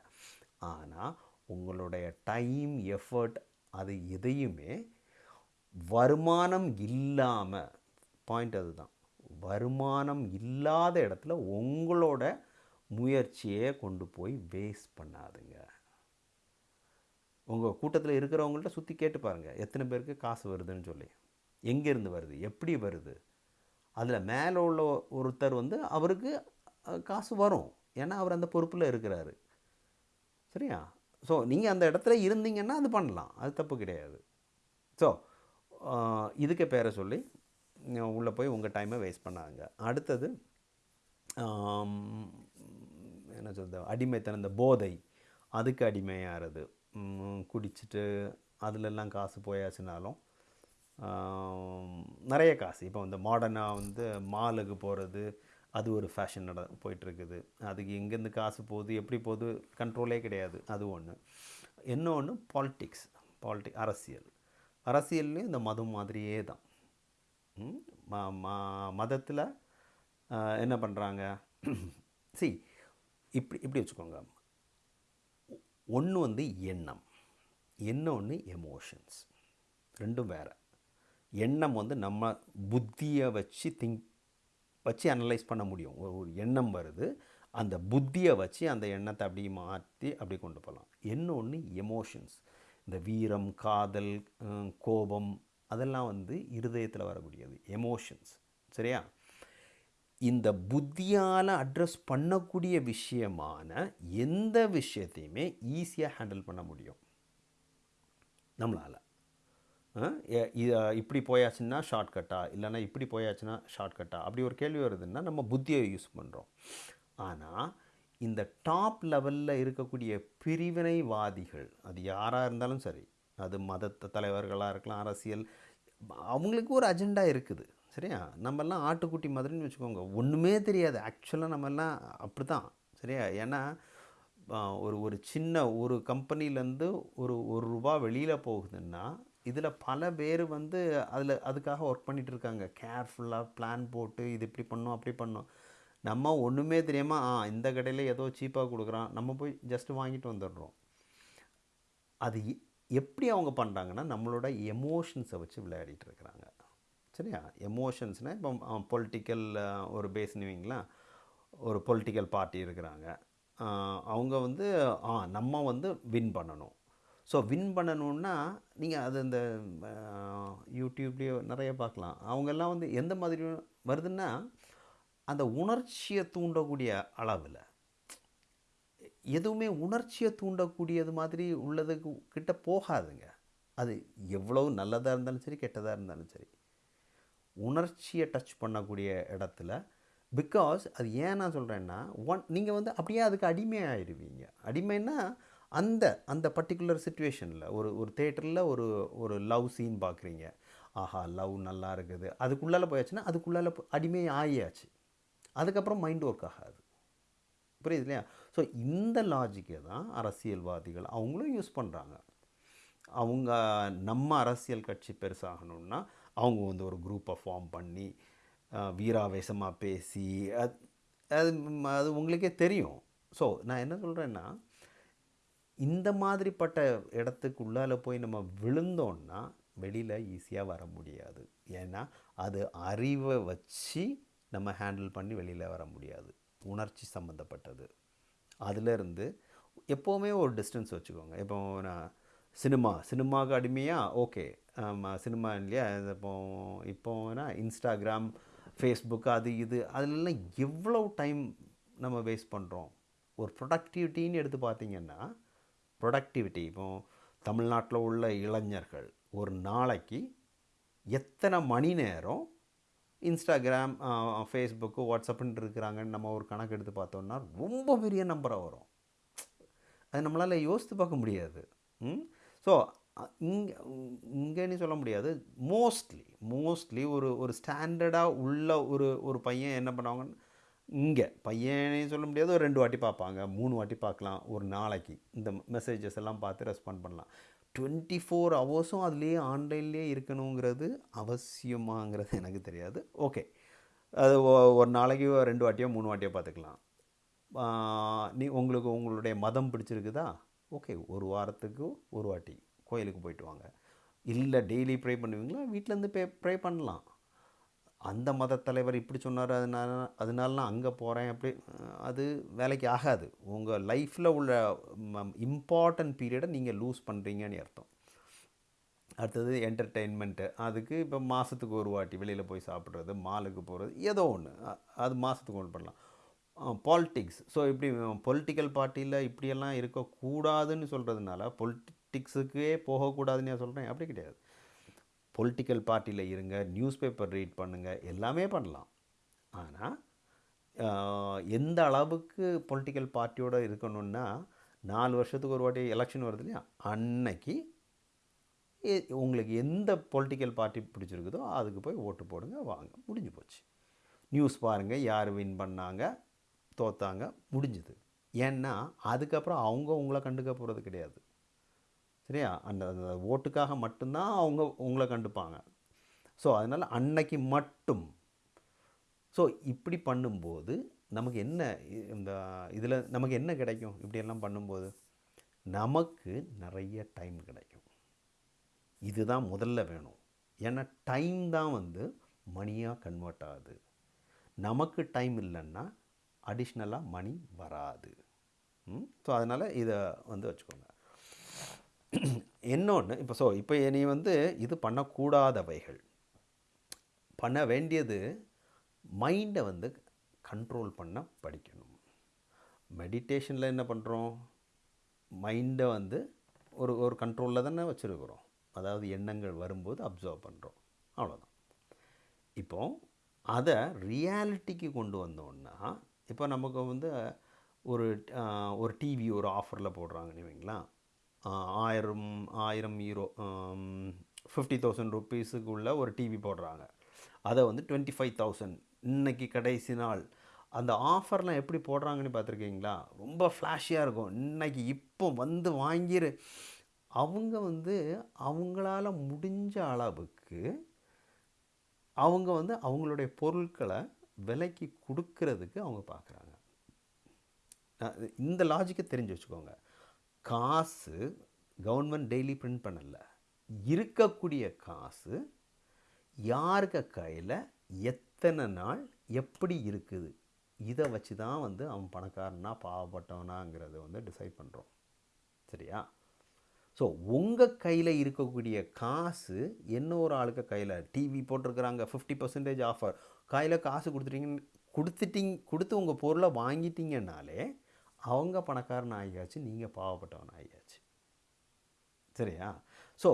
Speaker 1: ஆனால் உங்களுடைய டைம் எஃபர்ட் அது எதையுமே வருமானம் இல்லாமல் பாயிண்ட் அதுதான். வருமானம் இல்லாத இடத்துல உங்களோட முயற்சியை கொண்டு போய் வேஸ்ட் பண்ணாதுங்க. உங்கள் கூட்டத்தில் இருக்கிறவங்கள்ட்ட சுற்றி கேட்டு பாருங்கள் எத்தனை பேருக்கு காசு வருதுன்னு சொல்லி. எங்கேருந்து வருது? எப்படி வருது? அதில் மேலே உள்ள ஒருத்தர் வந்து அவருக்கு காசு வரும். ஏன்னா அவர் அந்த பொறுப்பில் இருக்கிறாரு. சரியா? ஸோ நீங்கள் அந்த இடத்துல இருந்தீங்கன்னா அது பண்ணலாம். அது தப்பு கிடையாது. ஸோ இதுக்கு பேரை சொல்லி உள்ளே போய் உங்கள் டைமை வேஸ்ட் பண்ணாங்க அடுத்தது என்ன சொல்கிறது அடிமைத்தனம் இந்த போதை அதுக்கு அடிமையாகிறது குடிச்சிட்டு அதுலெல்லாம் காசு போயாச்சுனாலும் நிறைய காசு. இப்போ வந்து மாடர்னாக வந்து மாலுக்கு போகிறது அது ஒரு ஃபேஷன் நட போயிட்டுருக்குது. அதுக்கு எங்கேருந்து காசு போகுது எப்படி போகுது கண்ட்ரோலே கிடையாது. அது ஒன்று இன்னொன்று பாலிட்டிக்ஸ் பாலிட்டிக் அரசியல். அரசியல்லையும் இந்த மதம் மாதிரியே தான். ம? மதத்தில் என்ன பண்ணுறாங்க சி இப்படி இப்படி வச்சுக்கோங்க. ஒன்று வந்து எண்ணம். இன்னொன்று எமோஷன்ஸ் ரெண்டும் வேறு. எண்ணம் வந்து நம்ம புத்தியை வச்சு திங்க் வச்சு அனலைஸ் பண்ண முடியும். ஒரு ஒரு எண்ணம் வருது. அந்த புத்தியை வச்சு அந்த எண்ணத்தை அப்படியே மாற்றி அப்படி கொண்டு போகலாம். இன்னொன்று எமோஷன்ஸ் இந்த வீரம் காதல் கோபம் அதெல்லாம் வந்து இருதயத்தில் வரக்கூடியது எமோஷன்ஸ் சரியா? இந்த புத்தியால் அட்ரஸ் பண்ணக்கூடிய விஷயமான எந்த விஷயத்தையுமே ஈஸியாக ஹேண்டில் பண்ண முடியும். நம்மளால். இப்படி போயாச்சுன்னா ஷார்ட்கட்டா இல்லைன்னா இப்படி போயாச்சுன்னா ஷார்ட்கட்டா அப்படி ஒரு கேள்வி வருதுன்னா நம்ம புத்தியை யூஸ் பண்ணுறோம் ஆனால் இந்த டாப் லெவலில் இருக்கக்கூடிய பிரிவினைவாதிகள் அது யாராக இருந்தாலும் சரி அது மத தலைவர்களாக இருக்கலாம் அரசியல் அவங்களுக்கு ஒரு அஜெண்டா இருக்குது சரியா? நம்மெல்லாம் ஆட்டுக்குட்டி மாதிரின்னு வச்சுக்கோங்க ஒன்றுமே தெரியாது. ஆக்சுவலாக நம்மெல்லாம் அப்படி தான் சரியா? ஏன்னா ஒரு ஒரு சின்ன ஒரு கம்பெனிலேருந்து ஒரு ஒரு ரூபா வெளியில் போகுதுன்னா இதில் பல பேர் வந்து அதில் அதுக்காக ஒர்க் பண்ணிகிட்டு இருக்காங்க. கேர்ஃபுல்லாக பிளான் போட்டு இது இப்படி பண்ணும் அப்படி பண்ணும். நம்ம ஒன்றுமே தெரியாமல் ஆ இந்த கடையில் ஏதோ சீப்பாக கொடுக்குறான். நம்ம போய் ஜஸ்ட் வாங்கிட்டு வந்துடுறோம். அது எப்படி அவங்க பண்ணுறாங்கன்னா நம்மளோட எமோஷன்ஸை வச்சு விளையாடிட்டு இருக்கிறாங்க. சரியா? எமோஷன்ஸ்னால் இப்போ பொலிட்டிக்கல் ஒரு பேஸ்னுவீங்களா ஒரு பொலிட்டிக்கல் பார்ட்டி இருக்கிறாங்க. அவங்க வந்து ஆ நம்ம வந்து வின் பண்ணணும். ஸோ வின் பண்ணணுன்னா நீங்கள் அது இந்த யூடியூப்லேயோ நிறைய பார்க்கலாம். அவங்கெல்லாம் வந்து எந்த மாதிரி வருதுன்னா அந்த உணர்ச்சியை தூண்டக்கூடிய அளவில் எதுவுமே உணர்ச்சியை தூண்டக்கூடியது மாதிரி உள்ளதுக்கு கிட்ட போகாதுங்க. அது எவ்வளவு நல்லதாக இருந்தாலும் சரி கெட்டதாக இருந்தாலும் சரி. உணர்ச்சியை டச் பண்ணக்கூடிய இடத்துல பிகாஸ் அது ஏன் நான் சொல்கிறேன்னா ஒன் நீங்கள் வந்து அப்படியே அதுக்கு அடிமையாயிருவீங்க அடிமைன்னா அந்த அந்த பர்டிகுலர் சுச்சுவேஷனில் ஒரு ஒரு தேட்டரில் ஒரு ஒரு லவ் சீன் பார்க்குறீங்க. ஆஹா லவ் நல்லா இருக்குது. அதுக்குள்ளால போயாச்சுன்னா அதுக்குள்ளால அடிமை ஆகியாச்சு அதுக்கப்புறம் மைண்ட் ஒர்க் ஆகாது. புரியுது இல்லையா? ஸோ இந்த லாஜிக்கை தான் அரசியல்வாதிகள் அவங்களும் யூஸ் பண்ணுறாங்க அவங்க நம்ம அரசியல் கட்சி பெருசாகணும்னா அவங்க வந்து ஒரு குரூப்பை ஃபார்ம் பண்ணி வீராவேசமாக பேசி அது அது அது உங்களுக்கே தெரியும். ஸோ நான் என்ன சொல்கிறேன்னா இந்த மாதிரிப்பட்ட இடத்துக்கு உள்ளால் போய் நம்ம விழுந்தோன்னா வெளியில் ஈஸியாக வர முடியாது. ஏன்னா அது அறிவை வச்சு நம்ம ஹேண்டில் பண்ணி வெளியில் வர முடியாது. உணர்ச்சி சம்மந்தப்பட்டது அதிலிருந்து எப்போவுமே ஒரு டிஸ்டன்ஸ் வச்சுக்கோங்க. இப்போ நான் சினிமா சினிமாவுக்கு அடிமையாக ஓகே ஆமாம் சினிமா இல்லையா? இப்போ இப்போனா இன்ஸ்டாகிராம் ஃபேஸ்புக் அது இது. அதிலெல்லாம் எவ்வளோ டைம் நம்ம வேஸ்ட் பண்ணுறோம் ஒரு ப்ரொடக்டிவிட்டின்னு எடுத்து பார்த்திங்கன்னா ப்ரொடக்டிவிட்டி இப்போ தமிழ்நாட்டில் உள்ள இளைஞர்கள் ஒரு நாளைக்கு எத்தனை மணி நேரம் இன்ஸ்டாகிராம் ஃபேஸ்புக்கு வாட்ஸ்அப்புன்னு இருக்கிறாங்கன்னு நம்ம ஒரு கணக்கு எடுத்து பார்த்தோம்னா ரொம்ப பெரிய நம்பராக வரும். அது நம்மளால் யோசித்து பார்க்க முடியாது. ஸோ இங்கே இங்கேன்னு சொல்ல முடியாது. மோஸ்ட்லி மோஸ்ட்லி ஒரு ஒரு ஸ்டாண்டர்டாக உள்ள ஒரு ஒரு பையன் என்ன பண்ணுவாங்கன்னு இங்கே பையனையும் சொல்ல முடியாது. ஒரு ரெண்டு வாட்டி பார்ப்பாங்க மூணு வாட்டி பார்க்கலாம் ஒரு நாளைக்கு இந்த மெசேஜஸ் எல்லாம் பார்த்து ரெஸ்பாண்ட் பண்ணலாம். டுவெண்ட்டி ஃபோர் ஹவர்ஸும் அதுலேயே ஆன்லைன்லேயே இருக்கணுங்கிறது அவசியமாங்கிறது எனக்கு தெரியாது. ஓகே அது ஒ- ஒரு நாளைக்கு ரெண்டு வாட்டியோ மூணு வாட்டியோ பார்த்துக்கலாம். நீ உங்களுக்கு உங்களுடைய மதம் பிடிச்சிருக்குதா? ஓகே ஒரு வாரத்துக்கு ஒரு வாட்டி கோயிலுக்கு போயிட்டு வாங்க. இல்லை டெய்லி ப்ரே பண்ணுவீங்களா? வீட்டிலேருந்து பே ப்ரே பண்ணலாம். அந்த மத தலைவர் இப்படி சொன்னார் அதனால அதனால நான் அங்கே போகிறேன் அப்படி அது வேலைக்கு ஆகாது. உங்கள் லைஃப்பில் உள்ள இம்பார்ட்டன்ட் பீரியடை நீங்கள் லூஸ் பண்ணுறீங்கன்னு அர்த்தம். அடுத்தது என்டர்டெயின்மெண்ட்டு அதுக்கு இப்போ மாதத்துக்கு ஒரு வாட்டி வெளியில் போய் சாப்பிட்றது மாலுக்கு போகிறது ஏதோ ஒன்று அது மாதத்துக்கு ஒன்று பண்ணலாம். பாலிட்டிக்ஸ் ஸோ இப்படி பொலிட்டிக்கல் பார்ட்டியில் இப்படியெல்லாம் இருக்கக்கூடாதுன்னு சொல்கிறதுனால பொலிட்டிக்ஸுக்கே போகக்கூடாதுன்னு நான் சொல்கிறேன் அப்படி கிடையாது. பொலிட்டிக்கல் பார்ட்டியில் இருங்க நியூஸ் பேப்பர் ரீட் பண்ணுங்கள் எல்லாமே பண்ணலாம். ஆனால் எந்த அளவுக்கு பொலிட்டிக்கல் பார்ட்டியோட இருக்கணும்னா நாலு வருஷத்துக்கு ஒரு வாட்டி எலெக்ஷன் வருது இல்லையா? அன்னைக்கு உங்களுக்கு எந்த பொலிட்டிக்கல் பார்ட்டி பிடிச்சிருக்குதோ அதுக்கு போய் ஓட்டு போடுங்க வாங்க முடிஞ்சு போச்சு. நியூஸ் பாருங்கள் யார் வின் பண்ணாங்க தோத்தாங்க முடிஞ்சுது. ஏன்னா அதுக்கப்புறம் அவங்க உங்களை கண்டுக்க போகிறது கிடையாது. சரியா அந்த அந்த ஓட்டுக்காக மட்டும்தான் அவங்க உங்களை கண்டுப்பாங்க. ஸோ அதனால் அன்னைக்கு மட்டும். ஸோ இப்படி பண்ணும்போது நமக்கு என்ன இந்த இதில் நமக்கு என்ன கிடைக்கும்? இப்படியெல்லாம் பண்ணும்போது நமக்கு நிறைய டைம் கிடைக்கும். இதுதான் முதல்ல வேணும். ஏன்னா டைம் தான் வந்து மணியாக கன்வெர்ட் ஆகுது. நமக்கு டைம் இல்லைன்னா அடிஷ்னலாக மணி வராது. ஸோ அதனால் இதை வந்து வச்சுக்கோங்க. இன்னொன்று இப்போ ஸோ இப்போ நீ வந்து இது பண்ணக்கூடாதவைகள். பண்ண வேண்டியது மைண்டை வந்து கண்ட்ரோல் பண்ண படிக்கணும். மெடிடேஷனில் என்ன பண்ணுறோம் மைண்டை வந்து ஒரு ஒரு கண்ட்ரோலில் தானே வச்சுருக்குறோம். அதாவது எண்ணங்கள் வரும்போது அப்சர்வ் பண்ணுறோம் அவ்வளோதான் இப்போ அதை ரியாலிட்டிக்கு கொண்டு வந்தோன்னா இப்போ நமக்கு வந்து ஒரு ஒரு டிவி ஒரு ஆஃபரில் போடுறாங்கன்னு வைங்களா ஆயிரம் ஆயிரம் ஈரோ ஃபிஃப்டி தௌசண்ட் ருப்பீஸுக்குள்ளே ஒரு டிவி போடுறாங்க. அதை வந்து டுவெண்ட்டி ஃபைவ் தௌசண்ட் இன்றைக்கி கடைசி நாள். அந்த ஆஃபர்லாம் எப்படி போடுறாங்கன்னு பார்த்துருக்கீங்களா? ரொம்ப ஃப்ளாஷியாக இருக்கும். இன்றைக்கி இப்போ வந்து வாங்கிரு. அவங்க வந்து அவங்களால முடிஞ்ச அளவுக்கு அவங்க வந்து அவங்களுடைய பொருட்களை விலைக்கு கொடுக்கறதுக்கு அவங்க பார்க்குறாங்க. இந்த லாஜிக்கை தெரிஞ்சு வச்சுக்கோங்க. காசு கவர்மெண்ட் டெய்லி பிரிண்ட் பண்ணலை. இருக்கக்கூடிய காசு யாருக்கு கையில்? எத்தனை நாள்? எப்படி இருக்குது? இதை வச்சு தான் வந்து அவன் பணக்காரனா பாவப்பட்டவனாங்கிறத வந்து டிசைட் பண்ணுறோம் சரியா? ஸோ உங்கள் கையில் இருக்கக்கூடிய காசு என்ன ஒரு ஆளுக்கு கையில் டிவி போட்டிருக்கிறாங்க ஃபிஃப்டி பர்சன்டேஜ் ஆஃபர் கையில் காசு கொடுத்துட்டீங்க கொடுத்துட்டிங் கொடுத்து உங்கள் பொருளை வாங்கிட்டீங்கன்னாலே அவங்க பணக்காரன் ஆகியாச்சு நீங்கள் பாவப்பட்டவன் ஆகியாச்சு. சரியா? ஸோ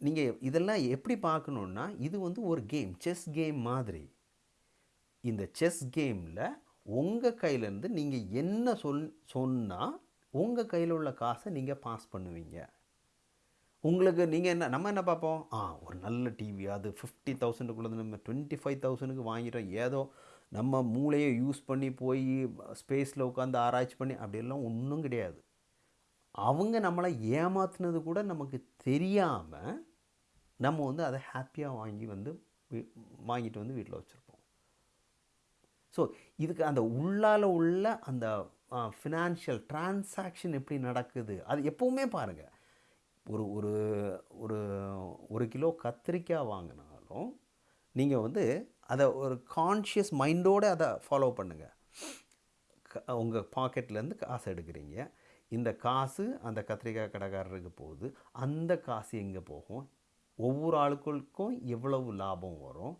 Speaker 1: நீங்கள் இதெல்லாம் எப்படி பார்க்கணுன்னா இது வந்து ஒரு கேம் செஸ் கேம் மாதிரி. இந்த செஸ் கேமில் உங்கள் கையிலேருந்து நீங்கள் என்ன சொல் சொன்னால் உங்கள் கையில் உள்ள காசை நீங்கள் பாஸ் பண்ணுவீங்க. உங்களுக்கு நீங்கள் என்ன நம்ம என்ன பார்ப்போம்? ஆ ஒரு நல்ல டிவி அது ஃபிஃப்டி தௌசண்டுக்குள்ளது நம்ம டுவெண்ட்டி ஃபைவ் தௌசண்டுக்கு வாங்கிட்டோம் ஏதோ நம்ம மூளையை யூஸ் பண்ணி போய் ஸ்பேஸில் உட்காந்து ஆராய்ச்சி பண்ணி அப்படியெல்லாம் ஒன்றும் கிடையாது. அவங்க நம்மளை ஏமாத்துனது கூட நமக்கு தெரியாமல் நம்ம வந்து அதை ஹாப்பியாக வாங்கி வந்து வாங்கிட்டு வந்து வீட்டில் வச்சுருப்போம். ஸோ இதுக்கு அந்த உள்ளால் உள்ள அந்த ஃபினான்ஷியல் டிரான்சாக்ஷன் எப்படி நடக்குது அது எப்போவுமே பாருங்கள் ஒரு ஒரு ஒரு ஒரு கிலோ கத்திரிக்காய் வாங்கினாலும் நீங்கள் வந்து அதை ஒரு கான்ஷியஸ் மைண்டோடு அதை ஃபாலோ பண்ணுங்கள் உங்கள் பாக்கெட்லேருந்து காசு எடுக்கிறீங்க. இந்த காசு அந்த கத்திரிக்காய் கடைக்காரருக்கு போகுது. அந்த காசு எங்கே போகும்? ஒவ்வொரு ஆளுக்களுக்கும் எவ்வளவு லாபம் வரும்?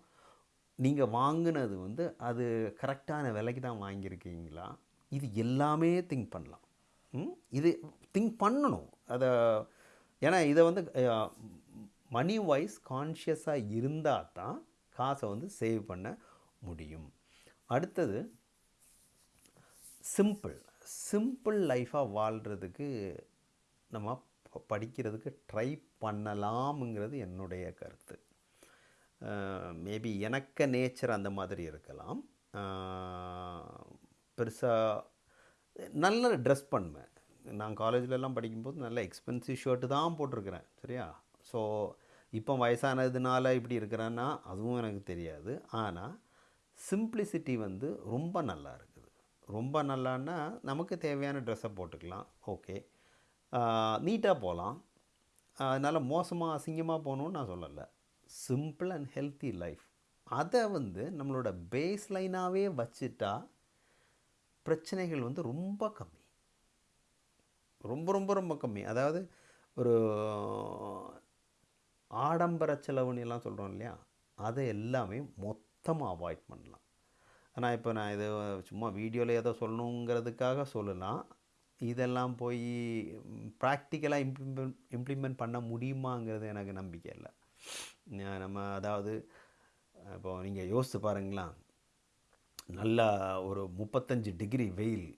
Speaker 1: நீங்கள் வாங்கினது வந்து அது கரெக்டான விலைக்கு தான் வாங்கியிருக்கீங்களா? இது எல்லாமே திங்க் பண்ணலாம். ம்? இது திங்க் பண்ணணும். அதை ஏன்னா இதை வந்து மணி வைஸ் கான்ஷியஸாக இருந்தால் தான் காசை வந்து சேவ் பண்ண முடியும். அடுத்தது சிம்பிள் சிம்பிள் லைஃபாக வாழ்கிறதுக்கு நம்ம படிக்கிறதுக்கு ட்ரை பண்ணலாம்ங்கிறது என்னுடைய கருத்து. மேபி எனக்கு நேச்சர் அந்த மாதிரி இருக்கலாம். பெருசாக நல்ல ட்ரெஸ் பண்ணுவேன். நான் காலேஜ்லலாம் படிக்கும்போது நல்ல எக்ஸ்பென்சிவ் ஷர்ட்டு தான் போட்டிருக்கிறேன் சரியா? ஸோ இப்போ வயசானதுனால இப்படி இருக்கிறேன்னா அதுவும் எனக்கு தெரியாது. ஆனால் சிம்பிளிசிட்டி வந்து ரொம்ப நல்லா இருக்குது. ரொம்ப நல்லான்னா நமக்கு தேவையான ட்ரெஸ்ஸை போட்டுக்கலாம். ஓகே நீட்டாக போகலாம். அதனால் மோசமாக அசிங்கமாக போகணுன்னு நான் சொல்லலை. சிம்பிள் அண்ட் ஹெல்த்தி லைஃப் அதை வந்து நம்மளோட பேஸ் லைனாகவே வச்சுட்டா பிரச்சனைகள் வந்து ரொம்ப கம்மி. ரொம்ப ரொம்ப ரொம்ப கம்மி. அதாவது ஒரு ஆடம்பர செலவுன்னு எல்லாம் சொல்கிறோம் இல்லையா? அதை எல்லாமே மொத்தமாக அவாய்ட் பண்ணலாம். ஆனால் இப்போ நான் இது சும்மா வீடியோவில் ஏதோ சொல்லணுங்கிறதுக்காக சொல்லலாம். இதெல்லாம் போய் ப்ராக்டிக்கலாக இம்ப்ளிமெண்ட் இம்ப்ளிமெண்ட் பண்ண முடியுமாங்கிறது எனக்கு நம்பிக்கை இல்லை. நம்ம அதாவது இப்போ நீங்கள் யோசித்து பாருங்களேன். நல்லா ஒரு முப்பத்தஞ்சு டிகிரி வெயில்.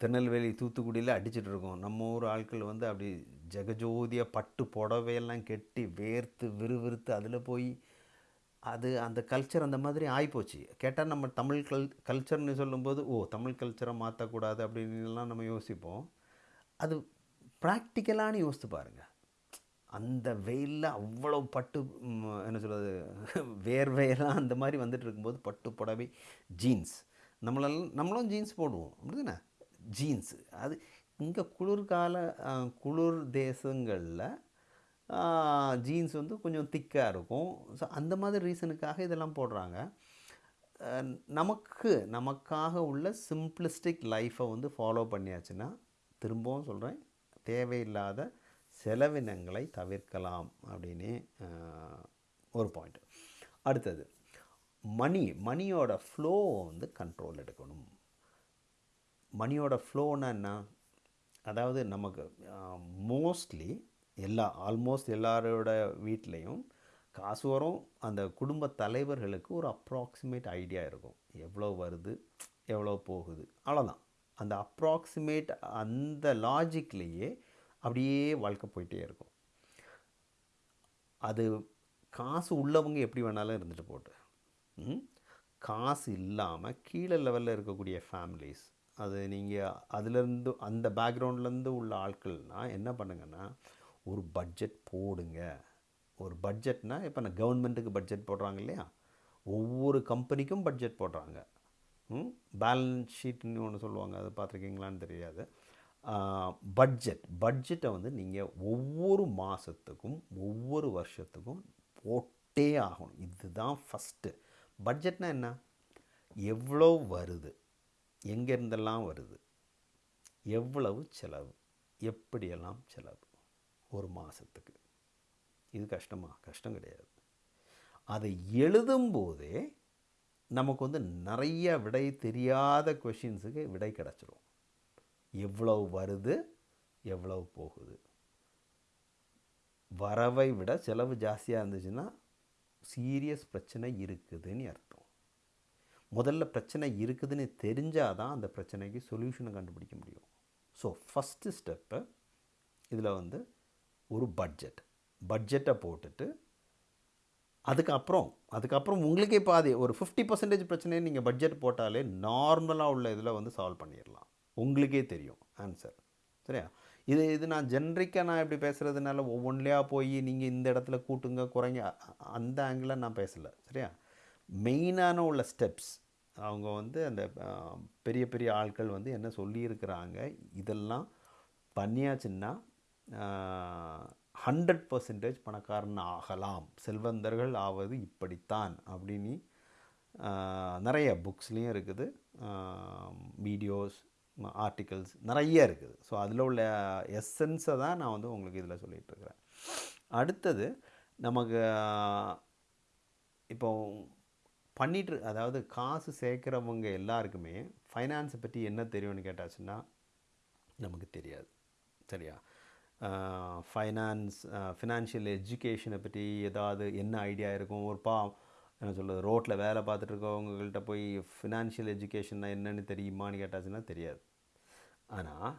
Speaker 1: திருநெல்வேலி தூத்துக்குடியில் அடிச்சுட்டு இருக்கோம். நம்ம ஊர் ஆட்கள் வந்து அப்படி ஜெகஜோதியாக பட்டு புடவையெல்லாம் கெட்டி வேர்த்து விறுவிறுத்து அதில் போய் அது அந்த கல்ச்சர் அந்த மாதிரி ஆகிப்போச்சு கேட்டால் நம்ம தமிழ் கல் கல்ச்சர்னு சொல்லும்போது ஓ தமிழ் கல்ச்சரை மாற்றக்கூடாது அப்படின்லாம் நம்ம யோசிப்போம். அது ப்ராக்டிக்கலானு யோசித்து பாருங்கள் அந்த வெயிலில் அவ்வளோ பட்டு என்ன சொல்கிறது வேர்வையெல்லாம் அந்த மாதிரி வந்துட்டு இருக்கும்போது பட்டு புடவை ஜீன்ஸ் நம்மளெல்லாம் நம்மளும் ஜீன்ஸ் போடுவோம். அப்படிதானே? ஜீன்ஸு. அது இங்கே குளிர்கால குளிர் தேசங்களில் ஜீன்ஸ் வந்து கொஞ்சம் திக்காக இருக்கும். ஸோ அந்த மாதிரி ரீசனுக்காக இதெல்லாம் போடுறாங்க. நமக்கு நமக்காக உள்ள சிம்பிளிஸ்டிக் லைஃப்பை வந்து ஃபாலோ பண்ணியாச்சுன்னா திரும்பவும் சொல்கிறேன் தேவையில்லாத செலவினங்களை தவிர்க்கலாம் அப்படின்னு ஒரு பாயிண்ட் அடுத்தது மணி மணியோட ஃப்ளோ வந்து கண்ட்ரோல் எடுக்கணும். மணியோட ஃப்ளோன்னா என்ன? அதாவது நமக்கு மோஸ்ட்லி எல்லா ஆல்மோஸ்ட் எல்லாரோட வீட்லேயும் காசு வரும். அந்த குடும்ப தலைவர்களுக்கு ஒரு அப்ராக்சிமேட் ஐடியா இருக்கும். எவ்வளோ வருது எவ்வளோ போகுது அவ்வளோதான் அந்த அப்ராக்சிமேட் அந்த லாஜிக்லேயே அப்படியே வாழ்க்கை போயிட்டே இருக்கும். அது காசு உள்ளவங்க எப்படி வேணாலும் இருந்துட்டு போட்டு காசு இல்லாமல் கீழே லெவலில் இருக்கக்கூடிய ஃபேமிலிஸ் அது நீங்கள் அதுலேருந்து அந்த பேக்ரவுண்ட்லேருந்து உள்ள ஆட்கள்னால் என்ன பண்ணுங்கன்னா ஒரு பட்ஜெட் போடுங்க. ஒரு பட்ஜெட்னா இப்போ நான் கவர்மெண்ட்டுக்கு பட்ஜெட் போடுறாங்க இல்லையா? ஒவ்வொரு கம்பெனிக்கும் பட்ஜெட் போடுறாங்க. பேலன்ஸ் ஷீட்னு ஒன்று சொல்லுவாங்க. அதை பார்த்துருக்கீங்களான்னு தெரியாது. பட்ஜெட் பட்ஜெட்டை வந்து நீங்கள் ஒவ்வொரு மாதத்துக்கும் ஒவ்வொரு வருஷத்துக்கும் போட்டே ஆகணும். இதுதான் ஃபஸ்ட்டு பட்ஜெட்னால் என்ன? எவ்வளோ வருது? எங்கேருந்தெல்லாம் வருது? எவ்வளவு செலவு? எப்படியெல்லாம் செலவு? ஒரு மாதத்துக்கு இது கஷ்டமா? கஷ்டம் கிடையாது. அதை எழுதும்போதே நமக்கு வந்து நிறைய விடை தெரியாத கொஷின்ஸுக்கு விடை கிடச்சிரும். எவ்வளவு வருது? எவ்வளவு போகுது? வரவை விட செலவு ஜாஸ்தியாக இருந்துச்சுன்னா சீரியஸ் பிரச்சனை இருக்குதுன்னு அர்த்தம். முதல்ல பிரச்சனை இருக்குதுன்னு தெரிஞ்சால் தான் அந்த பிரச்சனைக்கு சொல்யூஷனை கண்டுபிடிக்க முடியும். ஸோ ஃபஸ்ட்டு ஸ்டெப்பு இதில் வந்து ஒரு பட்ஜெட் பட்ஜெட்டை போட்டுட்டு அதுக்கப்புறம் அதுக்கப்புறம் உங்களுக்கே பாதி ஒரு ஃபிஃப்டி பர்சன்டேஜ் பிரச்சனையை நீங்கள் பட்ஜெட் போட்டாலே நார்மலாக உள்ள இதில் வந்து சால்வ் பண்ணிடலாம். உங்களுக்கே தெரியும் ஆன்சர் சரியா? இது இது நான் ஜென்ரிக்காக நான் இப்படி பேசுகிறதுனால ஒவ்வொன்றிலையாக போய் நீங்கள் இந்த இடத்துல கூட்டுங்க குறைங்க அ- அந்த ஆங்கிளாக நான் பேசலை. சரியா? மெயினான உள்ள ஸ்டெப்ஸ் அவங்க வந்து அந்த பெரிய பெரிய ஆட்கள் வந்து என்ன சொல்லியிருக்கிறாங்க இதெல்லாம் பண்ணியாச்சுன்னா ஹண்ட்ரட் பர்சன்டேஜ் பணக்காரன் ஆகலாம். செல்வந்தர்கள் ஆவது இப்படித்தான் அப்படின்னு நிறைய புக்ஸ்லேயும் இருக்குது. வீடியோஸ் ஆர்டிகல்ஸ் நிறைய இருக்குது. ஸோ அதில் உள்ள எசன்ஸை தான் நான் வந்து உங்களுக்கு இதில் சொல்லிகிட்ருக்கிறேன் அடுத்தது நமக்கு இப்போ பண்ணிட்டு அதாவது காசு சேர்க்குறவங்க எல்லாருக்குமே ஃபைனான்ஸை பற்றி என்ன தெரியும்னு கேட்டாச்சுன்னா நமக்கு தெரியாது. சரியா? ஃபைனான்ஸ் ஃபினான்ஷியல் எஜுகேஷனை பற்றி ஏதாவது என்ன ஐடியா இருக்கும்? ஒரு பா என்ன சொல்கிறது ரோட்டில் வேலை பார்த்துட்டு இருக்கவங்கள்ட்ட போய் ஃபினான்ஷியல் எஜுகேஷன்னா என்னன்னு தெரியுமான்னு கேட்டாச்சுன்னா தெரியாது. ஆனால்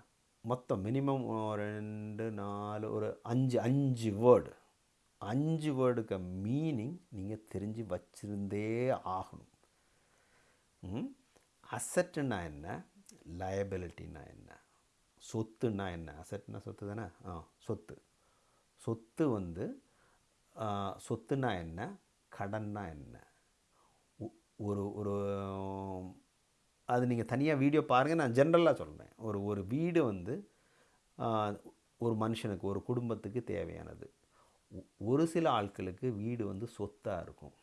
Speaker 1: மொத்தம் மினிமம் ரெண்டு நாலு ஒரு அஞ்சு அஞ்சு வேர்டு அஞ்சு வேர்டுக்கு மீனிங் நீங்கள் தெரிஞ்சு வச்சிருந்தே ஆகணும். ம்? அசட்டுன்னா என்ன? லயபிலிட்டின்னா என்ன? சொத்துன்னா என்ன? அசட்னா சொத்து தானே? ஆ சொத்து. சொத்து வந்து சொத்துனா என்ன? கடன்னா என்ன? ஒ- ஒரு ஒரு அது நீங்கள் தனியாக வீடியோ பாருங்கள் நான் ஜென்ரலாக சொல்கிறேன் ஒரு ஒரு வீடு வந்து ஒரு மனுஷனுக்கு ஒரு குடும்பத்துக்கு தேவையானது. ஒரு சில ஆட்களுக்கு வீடு வந்து சொத்தாக இருக்கும்.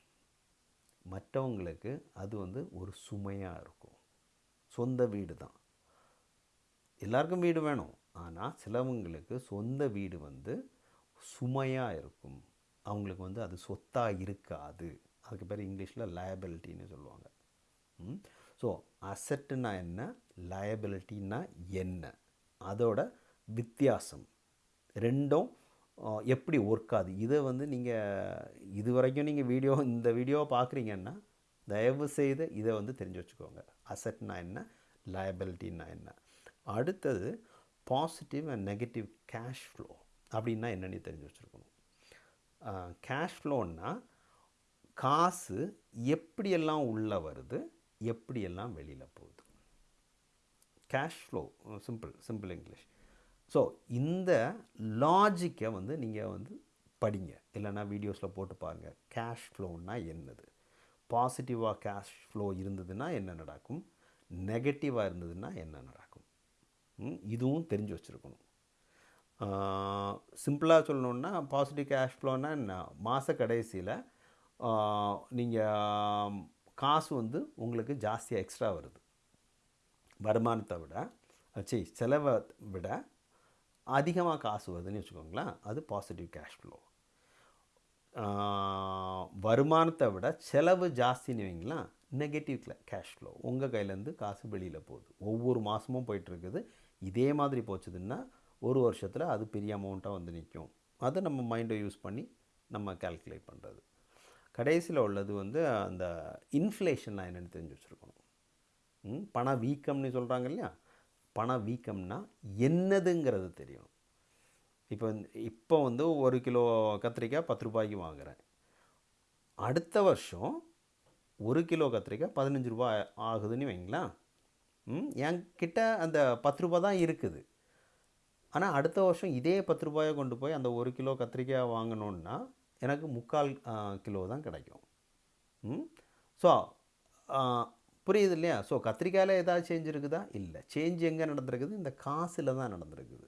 Speaker 1: மற்றவங்களுக்கு அது வந்து ஒரு சுமையாக இருக்கும். சொந்த வீடு தான். எல்லாருக்கும் வீடு வேணும். ஆனால் சிலவங்களுக்கு சொந்த வீடு வந்து சுமையாக இருக்கும். அவங்களுக்கு வந்து அது சொத்தாக இருக்காது. அதுக்கு பேர் இங்கிலீஷில் லயபிலிட்டின்னு சொல்லுவாங்க. ஸோ அசட்டுனா என்ன? லயபிலிட்டின்னா என்ன? அதோட வித்தியாசம். ரெண்டும் எப்படி ஒர்க் ஆகுது? இதை வந்து நீங்கள் இது வரைக்கும் நீங்கள் வீடியோ இந்த வீடியோவை பார்க்குறீங்கன்னா தயவு செய்து இதை வந்து தெரிஞ்சு வச்சுக்கோங்க. அசட்னா என்ன? லயபிலிட்டின்னா என்ன? அடுத்தது positive and negative cash flow அப்படின்னா என்னன்னு தெரிஞ்சு வச்சுருக்கணும். கேஷ் ஃப்ளோன்னா காசு எப்படியெல்லாம் உள்ளே வருது? எப்படியெல்லாம் வெளியில் போகுது? Cash flow simple simple English so இந்த லாஜிக்கை வந்து நீங்கள் வந்து படிங்க. இல்லைன்னா வீடியோஸில் போட்டு பாருங்கள் கேஷ் ஃப்ளோன்னா என்னது? பாசிட்டிவாக கேஷ் ஃப்ளோ இருந்ததுன்னா என்ன நடக்கும்? நெகட்டிவாக இருந்ததுன்னா என்ன நடக்கும்? இதுவும் தெரிஞ்சு வச்சுருக்கணும். சிம்பிளாக சொல்லணுன்னா பாசிட்டிவ் கேஷ் ஃப்ளோன்னா என்ன? மாத கடைசியில் நீங்கள் காசு வந்து உங்களுக்கு ஜாஸ்தியாக எக்ஸ்ட்ரா வருது. வருமானத்தை விட சரி செலவை விட அதிகமாக காசு வருதுன்னு வச்சுக்கோங்களேன் அது பாசிட்டிவ் கேஷ் ஃப்ளோ வருமானத்தை விட செலவு ஜாஸ்தின்னு வைங்களா நெகட்டிவ் கேஷ் ஃப்ளோ உங்கள் கையிலேருந்து காசு வெளியில் போகுது. ஒவ்வொரு மாதமும் போயிட்டுருக்குது. இதே மாதிரி போச்சுதுன்னா ஒரு வருஷத்தில் அது பெரிய அமௌண்ட்டாக வந்து நிற்கும் அதை நம்ம மைண்டை யூஸ் பண்ணி நம்ம கால்குலேட் பண்ணுறது கடைசியில் உள்ளது வந்து அந்த இன்ஃப்ளேஷன்லாம் என்னென்னு தெரிஞ்சு வச்சுருக்கணும். ம், பண வீக்கம்னு சொல்கிறாங்க இல்லையா? பண வீக்கம்னா என்னதுங்கிறது தெரியும் இப்போ இப்போ வந்து ஒரு கிலோ கத்திரிக்காய் பத்து ரூபாய்க்கு வாங்குறேன். அடுத்த வருஷம் ஒரு கிலோ கத்திரிக்காய் பதினஞ்சு ரூபாய் ஆகுதுன்னு வைங்களா? ம் என்கிட்ட அந்த பத்து ரூபா தான் இருக்குது. ஆனால் அடுத்த வருஷம் இதே பத்து ரூபாயை கொண்டு போய் அந்த ஒரு கிலோ கத்திரிக்காய் வாங்கணுன்னா எனக்கு முக்கால் கிலோ தான் கிடைக்கும். ம் ஸோ புரியுது இல்லையா ஸோ கத்திரிக்காயில் ஏதாவது சேஞ்ச் இருக்குதா? இல்லை. சேஞ்ச் எங்கே நடந்திருக்குது? இந்த காசில் தான் நடந்திருக்குது.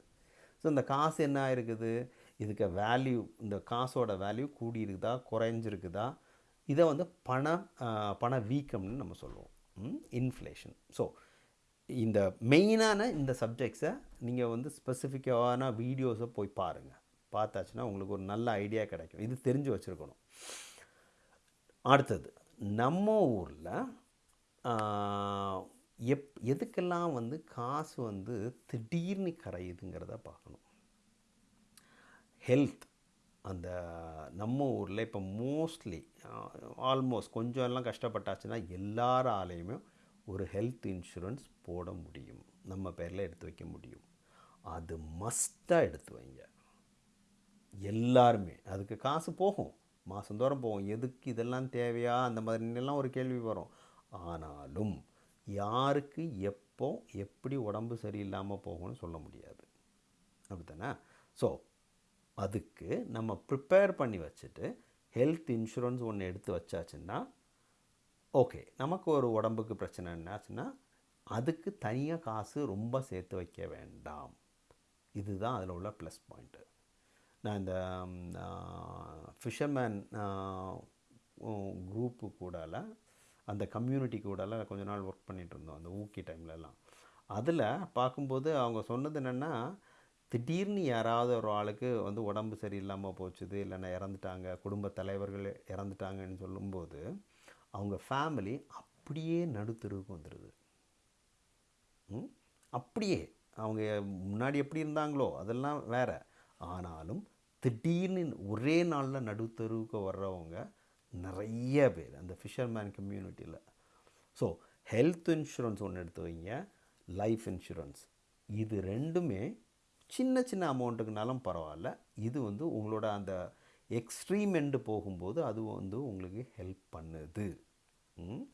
Speaker 1: ஸோ இந்த காசு என்ன ஆயிருக்குது? இதுக்கு வேல்யூ இந்த காசோட வேல்யூ கூடியிருக்குதா? குறைஞ்சிருக்குதா? இதை வந்து பண பண வீக்கம்னு நம்ம சொல்லுவோம். இன்ஃப்ளேஷன் ஸோ இந்த மெயினான இந்த சப்ஜெக்ட்ஸை நீங்கள் வந்து ஸ்பெசிஃபிக்கான வீடியோஸை போய் பாருங்கள் பார்த்தாச்சுன்னா உங்களுக்கு ஒரு நல்ல ஐடியா கிடைக்கும். இது தெரிஞ்சு வச்சுருக்கணும். அடுத்தது நம்ம ஊரில் எப் எதுக்கெல்லாம் வந்து காசு வந்து திடீர்னு கரையுதுங்கிறத பார்க்கணும். ஹெல்த் அந்த நம்ம ஊரில் இப்போ மோஸ்ட்லி ஆல்மோஸ்ட் கொஞ்சம் எல்லாம் கஷ்டப்பட்டாச்சுன்னா எல்லாராலையுமே ஒரு ஹெல்த் இன்சூரன்ஸ் போட முடியும். நம்ம பேரில் எடுத்து வைக்க முடியும். அது மஸ்ட்டாக எடுத்து வைங்க. எல்லாருமே அதுக்கு காசு போகும். மாதந்தோறும் போகும். எதுக்கு இதெல்லாம் தேவையா? அந்த மாதிரிலாம் ஒரு கேள்வி வரும். ஆனாலும் யாருக்கு எப்போ எப்படி உடம்பு சரியில்லாமல் போகும்னு சொல்ல முடியாது. அப்படித்தானே? ஸோ அதுக்கு நம்ம ப்ரிப்பேர் பண்ணி வச்சுட்டு ஹெல்த் இன்சூரன்ஸ் ஒன்று எடுத்து வச்சாச்சுன்னா ஓகே நமக்கு ஒரு உடம்புக்கு பிரச்சனை என்னாச்சுன்னா அதுக்கு தனியாக காசு ரொம்ப சேர்த்து வைக்க வேண்டாம். இதுதான் அதில் உள்ள ப்ளஸ் பாயிண்ட்டு நான் இந்த ஃபிஷர்மேன் குரூப்பு கூடால அந்த கம்யூனிட்டி கூடலாம் கொஞ்ச நாள் ஒர்க் பண்ணிகிட்டு இருந்தோம் அந்த ஊக்கி டைம்லலாம் அதில் பார்க்கும்போது அவங்க சொன்னது என்னென்னா திடீர்னு யாராவது ஒரு ஆளுக்கு வந்து உடம்பு சரியில்லாமல் போச்சுது இல்லைன்னா இறந்துட்டாங்க குடும்ப தலைவர்கள் இறந்துட்டாங்கன்னு சொல்லும்போது அவங்க ஃபேமிலி அப்படியே நடுத்தருவுக்கு வந்துடுது அப்படியே. அவங்க முன்னாடி எப்படி இருந்தாங்களோ அதெல்லாம் வேற. ஆனாலும் திடீர்னு ஒரே நாளில் நடுத்தருவுக்கு வர்றவங்க நிறைய பேர் அந்த ஃபிஷர்மேன் கம்யூனிட்டியில் ஸோ ஹெல்த் இன்சூரன்ஸ் ஒன்று எடுத்து வைங்க லைஃப் இன்சூரன்ஸ் இது ரெண்டுமே சின்ன சின்ன அமௌண்ட்டுக்குனாலும் பரவாயில்ல. இது வந்து உங்களோட அந்த எக்ஸ்ட்ரீம் எண்டு போகும்போது அது வந்து உங்களுக்கு ஹெல்ப் பண்ணுது. ம்?